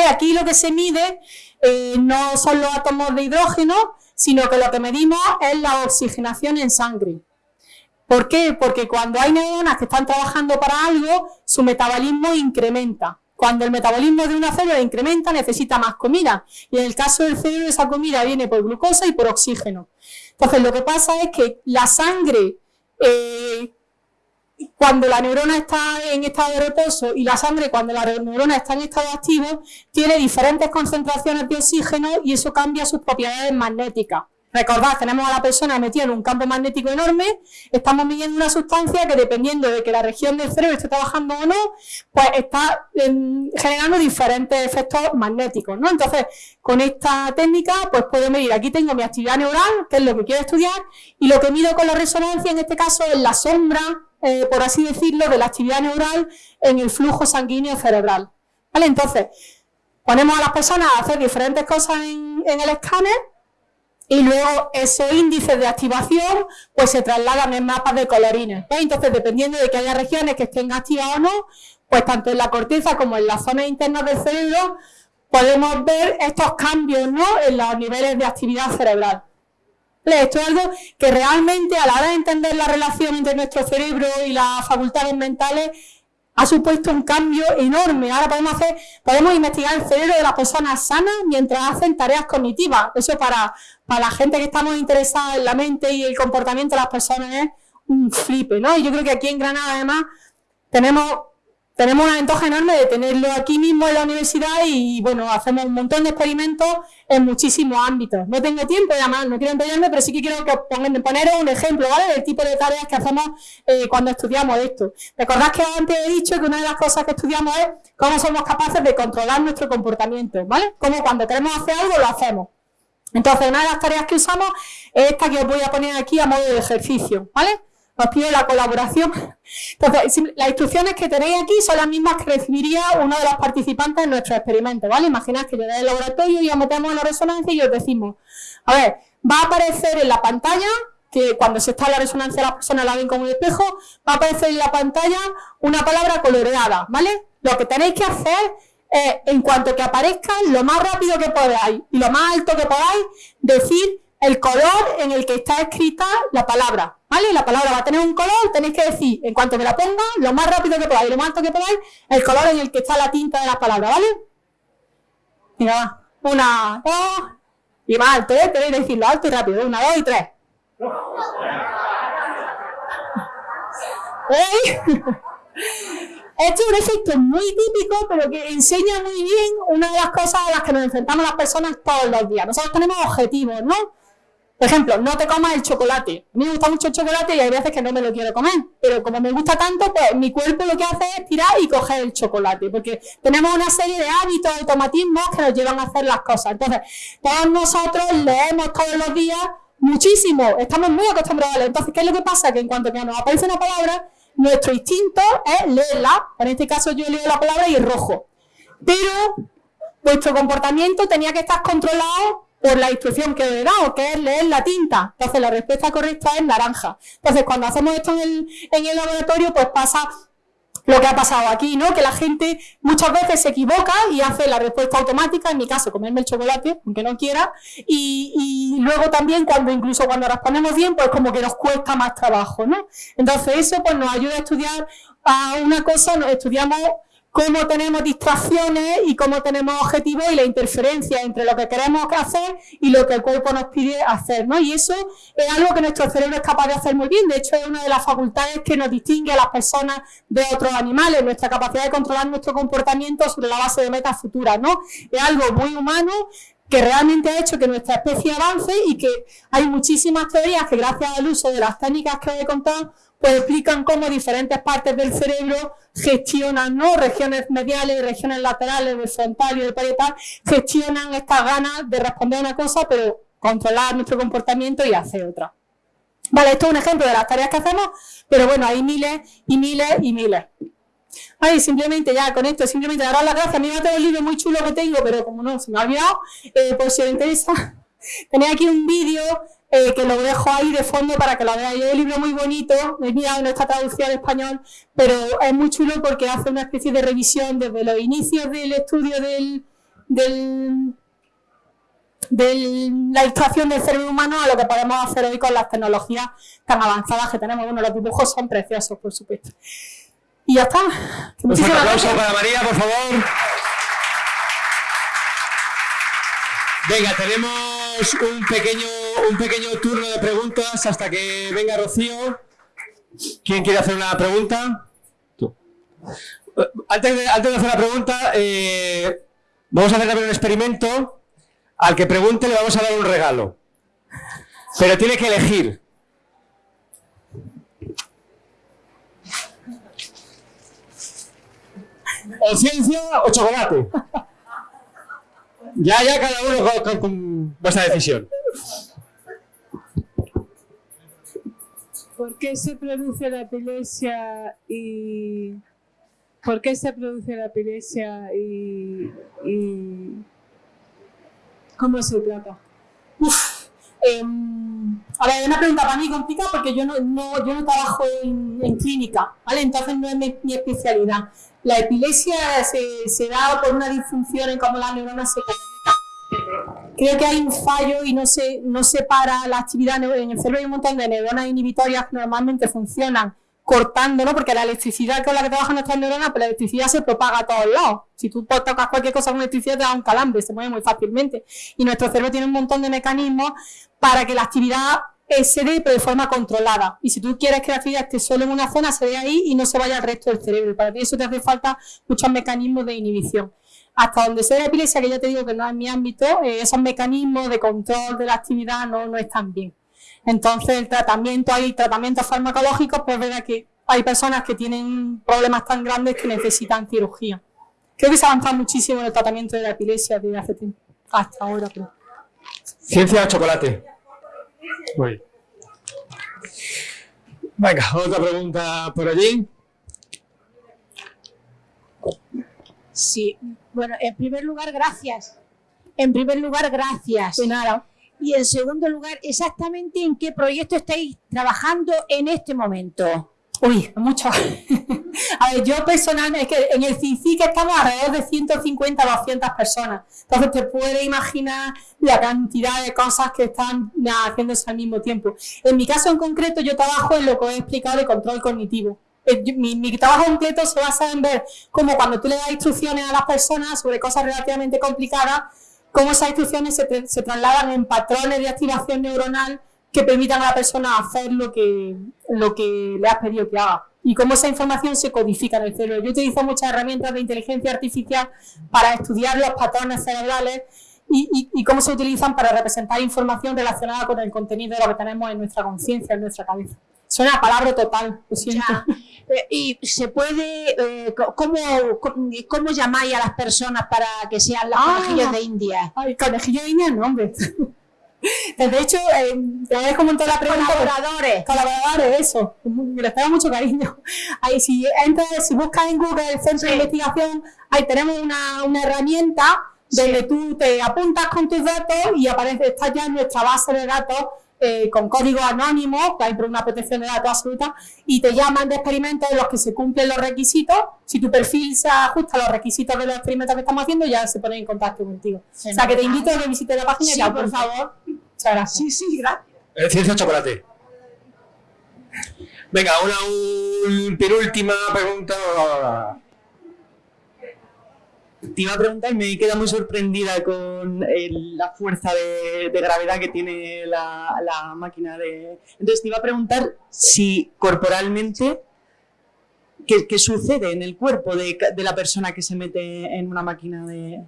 Aquí lo que se mide eh, no son los átomos de hidrógeno, sino que lo que medimos es la oxigenación en sangre. ¿Por qué? Porque cuando hay neuronas que están trabajando para algo, su metabolismo incrementa. Cuando el metabolismo de una célula incrementa, necesita más comida. Y en el caso del cerebro, esa comida viene por glucosa y por oxígeno. Entonces, lo que pasa es que la sangre, eh, cuando la neurona está en estado de reposo y la sangre cuando la neurona está en estado activo, tiene diferentes concentraciones de oxígeno y eso cambia sus propiedades magnéticas. Recordad, tenemos a la persona metida en un campo magnético enorme, estamos midiendo una sustancia que dependiendo de que la región del cerebro esté trabajando o no, pues está em, generando diferentes efectos magnéticos, ¿no? Entonces, con esta técnica, pues puedo medir, aquí tengo mi actividad neural, que es lo que quiero estudiar, y lo que mido con la resonancia, en este caso, es la sombra, eh, por así decirlo, de la actividad neural en el flujo sanguíneo cerebral. ¿Vale? Entonces, ponemos a las personas a hacer diferentes cosas en el escáner, y luego esos índices de activación pues se trasladan en mapas de colorines. Entonces, dependiendo de que haya regiones que estén activas o no, pues tanto en la corteza como en las zonas internas del cerebro podemos ver estos cambios ¿no? en los niveles de actividad cerebral. Esto es algo que realmente a la hora de entender la relación entre nuestro cerebro y las facultades mentales ha supuesto un cambio enorme. Ahora podemos hacer, podemos investigar el cerebro de las personas sanas mientras hacen tareas cognitivas. Eso para, para la gente que estamos interesada en la mente y el comportamiento de las personas es un flipe, ¿no? Y yo creo que aquí en Granada además tenemos tenemos una ventaja enorme de tenerlo aquí mismo en la universidad y, bueno, hacemos un montón de experimentos en muchísimos ámbitos. No tengo tiempo, además, no quiero enrollarme, pero sí que quiero que pongan, poneros un ejemplo, ¿vale? Del tipo de tareas que hacemos eh, cuando estudiamos esto. Recordad que antes he dicho que una de las cosas que estudiamos es cómo somos capaces de controlar nuestro comportamiento, ¿vale? Cómo cuando queremos hacer algo lo hacemos. Entonces, una de las tareas que usamos es esta que os voy a poner aquí a modo de ejercicio, ¿vale? Os pido la colaboración. Entonces, las instrucciones que tenéis aquí son las mismas que recibiría uno de los participantes en nuestro experimento, ¿vale? Imaginad que llegáis al laboratorio y os metemos en la resonancia y os decimos, a ver, va a aparecer en la pantalla, que cuando se está en la resonancia la persona la ven como un espejo, va a aparecer en la pantalla una palabra coloreada, ¿vale? Lo que tenéis que hacer es, en cuanto que aparezca, lo más rápido que podáis y lo más alto que podáis, decir el color en el que está escrita la palabra, ¿vale? La palabra va a tener un color, tenéis que decir, en cuanto me la ponga, lo más rápido que podáis, lo más alto que podáis, el color en el que está la tinta de la palabra, ¿vale? Mira, una, dos, y más alto, ¿eh? Tenéis que decirlo alto y rápido, una, dos y tres. ¿Veis? Esto es un efecto muy típico, pero que enseña muy bien una de las cosas a las que nos enfrentamos las personas todos los días. Nosotros tenemos objetivos, ¿no? Por ejemplo, no te comas el chocolate. A mí me gusta mucho el chocolate y hay veces que no me lo quiero comer. Pero como me gusta tanto, pues mi cuerpo lo que hace es tirar y coger el chocolate. Porque tenemos una serie de hábitos, automatismos que nos llevan a hacer las cosas. Entonces, todos nosotros leemos todos los días muchísimo. Estamos muy acostumbrados a leer. Entonces, ¿qué es lo que pasa? Que en cuanto que nos aparece una palabra, nuestro instinto es leerla. En este caso yo leo la palabra y rojo. Pero vuestro comportamiento tenía que estar controlado por la instrucción que he dado, que es leer la tinta. Entonces la respuesta correcta es naranja. Entonces cuando hacemos esto en el, en el laboratorio, pues pasa lo que ha pasado aquí, ¿no? Que la gente muchas veces se equivoca y hace la respuesta automática, en mi caso, comerme el chocolate, aunque no quiera, y, luego también cuando incluso cuando respondemos bien, pues como que nos cuesta más trabajo, ¿no? Entonces eso pues nos ayuda a estudiar a una cosa, estudiamos cómo tenemos distracciones y cómo tenemos objetivos y la interferencia entre lo que queremos hacer y lo que el cuerpo nos pide hacer, ¿no? Y eso es algo que nuestro cerebro es capaz de hacer muy bien, de hecho es una de las facultades que nos distingue a las personas de otros animales, nuestra capacidad de controlar nuestro comportamiento sobre la base de metas futuras, ¿no? Es algo muy humano que realmente ha hecho que nuestra especie avance y que hay muchísimas teorías que gracias al uso de las técnicas que he contado pues explican cómo diferentes partes del cerebro gestionan, ¿no? Regiones mediales, regiones laterales, del frontal y del parietal, gestionan estas ganas de responder una cosa, pero controlar nuestro comportamiento y hacer otra. Vale, esto es un ejemplo de las tareas que hacemos, pero bueno, hay miles y miles y miles. Ay, simplemente ya con esto, simplemente daros las gracias. A mí me tengo el libro muy chulo que tengo, pero como no, se me ha olvidado, eh, por si os interesa, tenéis aquí un vídeo eh, que lo dejo ahí de fondo para que lo veáis. Es un libro muy bonito, he mirado no está traducido al español, pero es muy chulo porque hace una especie de revisión desde los inicios del estudio del, del de la ilustración del cerebro humano a lo que podemos hacer hoy con las tecnologías tan avanzadas que tenemos. Bueno, los dibujos son preciosos, por supuesto. Y ya está. Un aplauso para María, por favor. Venga, tenemos un pequeño, un pequeño turno de preguntas hasta que venga Rocío. ¿Quién quiere hacer una pregunta? Antes de, antes de hacer la pregunta, eh, vamos a hacer también un experimento. Al que pregunte le vamos a dar un regalo. Pero tiene que elegir. O ciencia o chocolate. Ya, ya, cada uno con, con, vuestra decisión. ¿Por qué se produce la epilepsia y por qué se produce la epilepsia y, y cómo se trata? Uf, eh, a ver, es una pregunta para mí complicada porque yo no, no yo no trabajo en, en, clínica, ¿vale? Entonces no es mi, mi especialidad. La epilepsia se, se, da por una disfunción en cómo las neuronas se. Creo que hay un fallo y no se, no se para la actividad en el cerebro. Hay un montón de neuronas inhibitorias que normalmente funcionan cortando, ¿no? Porque la electricidad con la que trabajan nuestras neuronas, pues la electricidad se propaga a todos lados. Si tú tocas cualquier cosa con electricidad, te da un calambre, se mueve muy fácilmente. Y nuestro cerebro tiene un montón de mecanismos para que la actividad se dé pero de forma controlada. Y si tú quieres que la actividad esté solo en una zona, se dé ahí y no se vaya al resto del cerebro. Para eso te hace falta muchos mecanismos de inhibición. Hasta donde se la epilepsia, que ya te digo que no es mi ámbito, eh, esos mecanismos de control de la actividad no, no están bien. Entonces, el tratamiento, hay tratamientos farmacológicos, pues verdad que hay personas que tienen problemas tan grandes que necesitan cirugía. Creo que se ha avanzado muchísimo en el tratamiento de la epilepsia desde hace tiempo, hasta ahora. Creo. Ciencia de chocolate. Venga, otra pregunta por allí. Sí, bueno, en primer lugar, gracias. En primer lugar, gracias. De nada. Y en segundo lugar, exactamente en qué proyecto estáis trabajando en este momento. Uy, mucho. a ver, yo personalmente, es que en el CICIC estamos alrededor de 150 a 200 personas. Entonces te puedes imaginar la cantidad de cosas que están haciéndose al mismo tiempo. En mi caso en concreto, yo trabajo en lo que he explicado de control cognitivo. Eh, mi, trabajo completo se basa en ver cómo cuando tú le das instrucciones a las personas sobre cosas relativamente complicadas, cómo esas instrucciones se, trasladan en patrones de activación neuronal que permitan a la persona hacer lo que, lo que le has pedido que haga y cómo esa información se codifica en el cerebro. Yo utilizo muchas herramientas de inteligencia artificial para estudiar los patrones cerebrales y, cómo se utilizan para representar información relacionada con el contenido de lo que tenemos en nuestra conciencia, en nuestra cabeza. Suena palabra total, lo siento. Eh, ¿Y se puede, eh, ¿cómo, cómo, llamáis a las personas para que sean los ah, conejillos de India? Ay, conejillos de India, no, hombre. De hecho, eh, te agradezco un montón la pregunta. Colaboradores. Colaboradores, eso. Les tengo mucho cariño. Ahí, si entras, si buscas en Google el centro de investigación, ahí tenemos una, una herramienta donde tú te apuntas con tus datos y aparece, está ya en nuestra base de datos eh, con código anónimo, que hay una protección de datos absoluta, y te llaman de experimentos en los que se cumplen los requisitos. Si tu perfil se ajusta a los requisitos de los experimentos que estamos haciendo, ya se ponen en contacto contigo. o sea, que te invito a que visites la página sí, ya, por favor. Muchas gracias. Sí, sí, gracias. Ciencia chocolate. Venga, una un, penúltima pregunta. Te iba a preguntar, me queda muy sorprendida con la fuerza de, gravedad que tiene la, máquina de... Entonces te iba a preguntar si corporalmente, ¿qué, sucede en el cuerpo de, la persona que se mete en una máquina de...?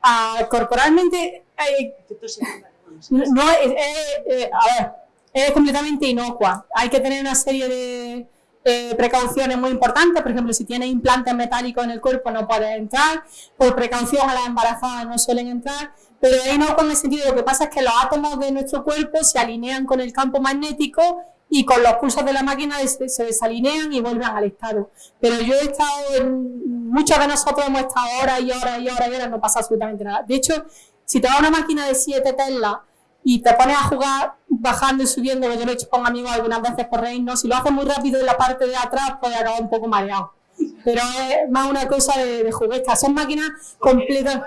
Ah, corporalmente... no, es, a ver, es completamente inocua. Hay que tener una serie de eh, precauciones muy importantes, por ejemplo, si tienes implantes metálicos en el cuerpo no puedes entrar, por precaución a las embarazadas no suelen entrar, pero ahí no con el sentido, lo que pasa es que los átomos de nuestro cuerpo se alinean con el campo magnético y con los pulsos de la máquina se desalinean y vuelven al estado. Pero yo he estado, en, muchos de nosotros hemos estado horas y horas y horas y horas, no pasa absolutamente nada. De hecho, si te da una máquina de 7 Tesla y te pones a jugar bajando y subiendo, yo lo he hecho con amigos algunas veces por reírnos, si lo haces muy rápido en la parte de atrás, puede acabar un poco mareado. Pero es más una cosa de, de juguetes, son máquinas completas.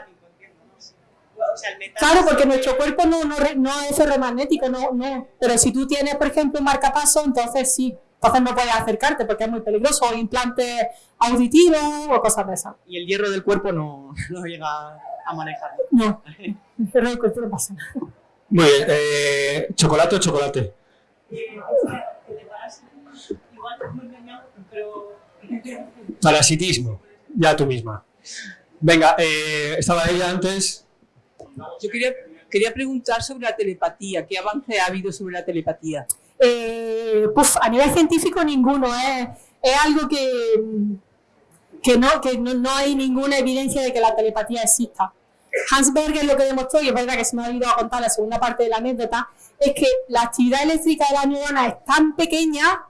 Claro, porque nuestro cuerpo no, no, no es ferromagnético, no, no. Pero si tú tienes, por ejemplo, un marcapaso, entonces sí. Entonces no puedes acercarte porque es muy peligroso, o implantes auditivos o cosas de esas. Y el hierro del cuerpo no, no llega a manejar. No, el hierro del cuerpo no pasa nada. Muy bien. Eh, ¿Chocolate o chocolate? Parasitismo. Ya tú misma. Venga, eh, estaba ella antes. Yo quería, quería preguntar sobre la telepatía. ¿Qué avance ha habido sobre la telepatía? Eh, pues a nivel científico ninguno. ¿eh? Es algo que, que, no, que no, no hay ninguna evidencia de que la telepatía exista. Hans Berger lo que demostró, y es verdad que se me ha olvidado contar la segunda parte de la anécdota, es que la actividad eléctrica de la neurona es tan pequeña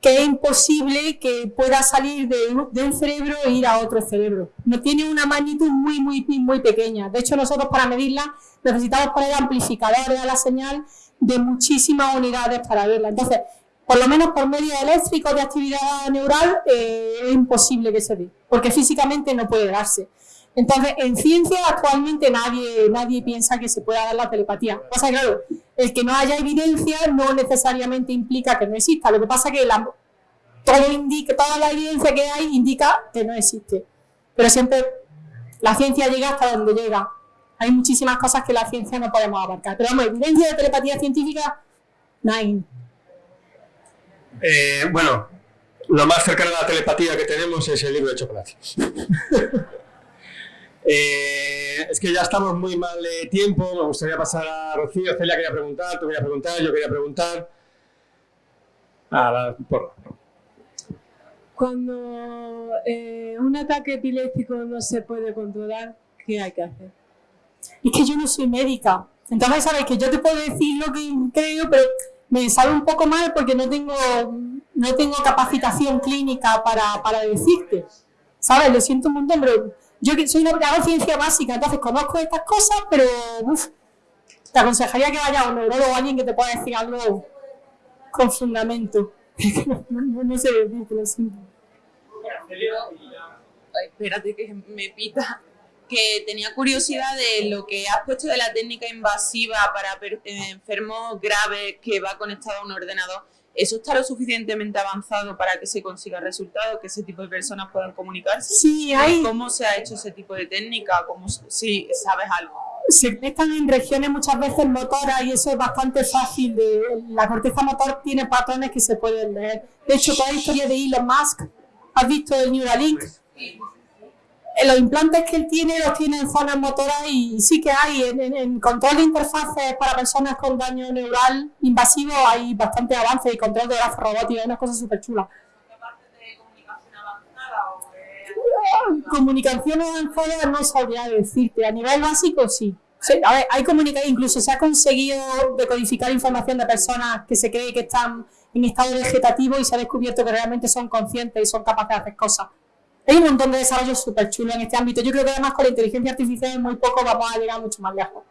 que es imposible que pueda salir de un, cerebro e ir a otro cerebro. No tiene una magnitud muy, muy, muy pequeña. De hecho, nosotros para medirla necesitamos poner amplificadores a la señal de muchísimas unidades para verla. Entonces, por lo menos por medio eléctrico de actividad neural eh, es imposible que se dé, porque físicamente no puede darse. Entonces, en ciencia actualmente nadie, nadie piensa que se pueda dar la telepatía. O sea, claro, el que no haya evidencia no necesariamente implica que no exista. Lo que pasa es que la, todo indica, toda la evidencia que hay indica que no existe. Pero siempre la ciencia llega hasta donde llega. Hay muchísimas cosas que la ciencia no podemos abarcar. Pero vamos, evidencia de telepatía científica Nine. Eh, bueno, lo más cercano a la telepatía que tenemos es el libro de chocolate. Eh, es que ya estamos muy mal de tiempo, me gustaría pasar a Rocío, Celia quería preguntar, tú querías preguntar, yo quería preguntar. Ah, por- Cuando eh, un ataque epiléptico no se puede controlar, ¿qué hay que hacer? Es que yo no soy médica. Entonces, sabes que yo te puedo decir lo que creo, pero me sabe un poco mal porque no tengo, no tengo capacitación clínica para, para decirte. ¿Sabes? Lo siento un montón, pero yo soy una hago ciencia básica, entonces conozco estas cosas, pero uf, te aconsejaría que vayas a un neurólogo o alguien que te pueda decir algo con fundamento. no, no- no sé decirte, lo siento. Ay, espérate que me pita. Que tenía curiosidad de lo que has puesto de la técnica invasiva para eh, enfermos graves que va conectado a un ordenador. ¿Eso está lo suficientemente avanzado para que se consiga resultados, que ese tipo de personas puedan comunicarse? Sí, hay, ¿Cómo se ha hecho ese tipo de técnica? ¿Cómo, si sabes algo? se conectan en regiones muchas veces motoras y eso es bastante fácil. De, la corteza motor tiene patrones que se pueden leer. De hecho, toda la historia de Elon Musk, ¿has visto el Neuralink? Eh, Los implantes que él tiene los tiene en zonas motoras y sí que hay. En, control de interfaces para personas con daño neural invasivo hay bastante avance y control de brazos robóticos, unas cosas súper chulas. Comunicación avanzada no sabría decirte. A nivel básico, sí. A ver, hay comunica- incluso se ha conseguido decodificar información de personas que se cree que están en estado vegetativo y se ha descubierto que realmente son conscientes y son capaces de hacer cosas. Hay un montón de desarrollos súper chulos en este ámbito. Yo creo que además con la inteligencia artificial en muy poco vamos a llegar mucho más lejos.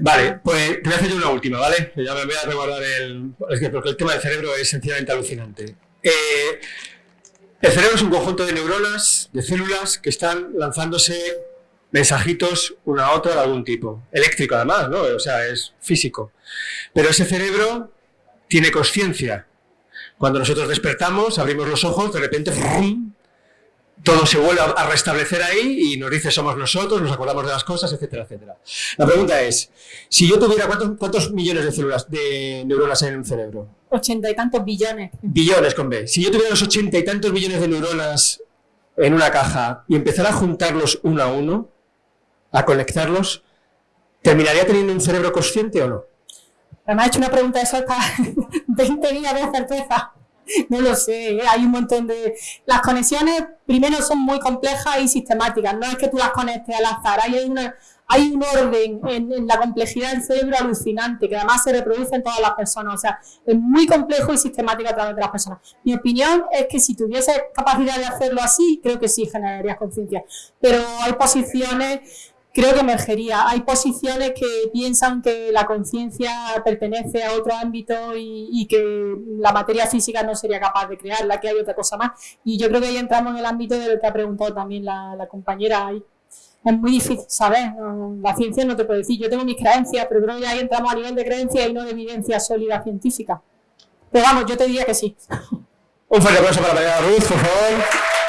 Vale, pues te voy a hacer yo una última, ¿vale? Ya me voy a resguardar el... Es que porque el tema del cerebro es sencillamente alucinante. Eh, el cerebro es un conjunto de neuronas, de células, que están lanzándose mensajitos una a otra de algún tipo. Eléctrico además, ¿no? O sea, es físico. Pero ese cerebro tiene conciencia. Cuando nosotros despertamos, abrimos los ojos, de repente todo se vuelve a- restablecer ahí y nos dice somos nosotros, nos acordamos de las cosas, etcétera, etcétera. La pregunta es, si yo tuviera cuántos, cuántos millones de células, de neuronas en un cerebro, Ochenta y tantos billones. billones con B, si yo tuviera los ochenta y tantos millones de neuronas en una caja y empezara a juntarlos uno a uno, a conectarlos, ¿terminaría teniendo un cerebro consciente o no? Me ha hecho una pregunta de eso hasta 20 días de certeza. No lo sé, ¿eh? hay un montón de... Las conexiones primero son muy complejas y sistemáticas, no es que tú las conectes al azar, hay, una, hay un orden en, en la complejidad del cerebro alucinante que además se reproduce en todas las personas, o sea, es muy complejo y sistemático a través de las personas. Mi opinión es que si tuvieses capacidad de hacerlo así, creo que sí generarías conciencia, pero hay posiciones creo que emergería. Hay posiciones que piensan que la conciencia pertenece a otro ámbito y, que la materia física no sería capaz de crearla, que hay otra cosa más. Y yo creo que ahí entramos en el ámbito de lo que ha preguntado también la, compañera. Ahí. Es muy difícil saber, la ciencia no te puede decir. Yo tengo mis creencias, pero creo que ahí entramos a nivel de creencia y no de evidencia sólida científica. Pero vamos, yo te diría que sí. Un fuerte aplauso para María Ruth, por favor.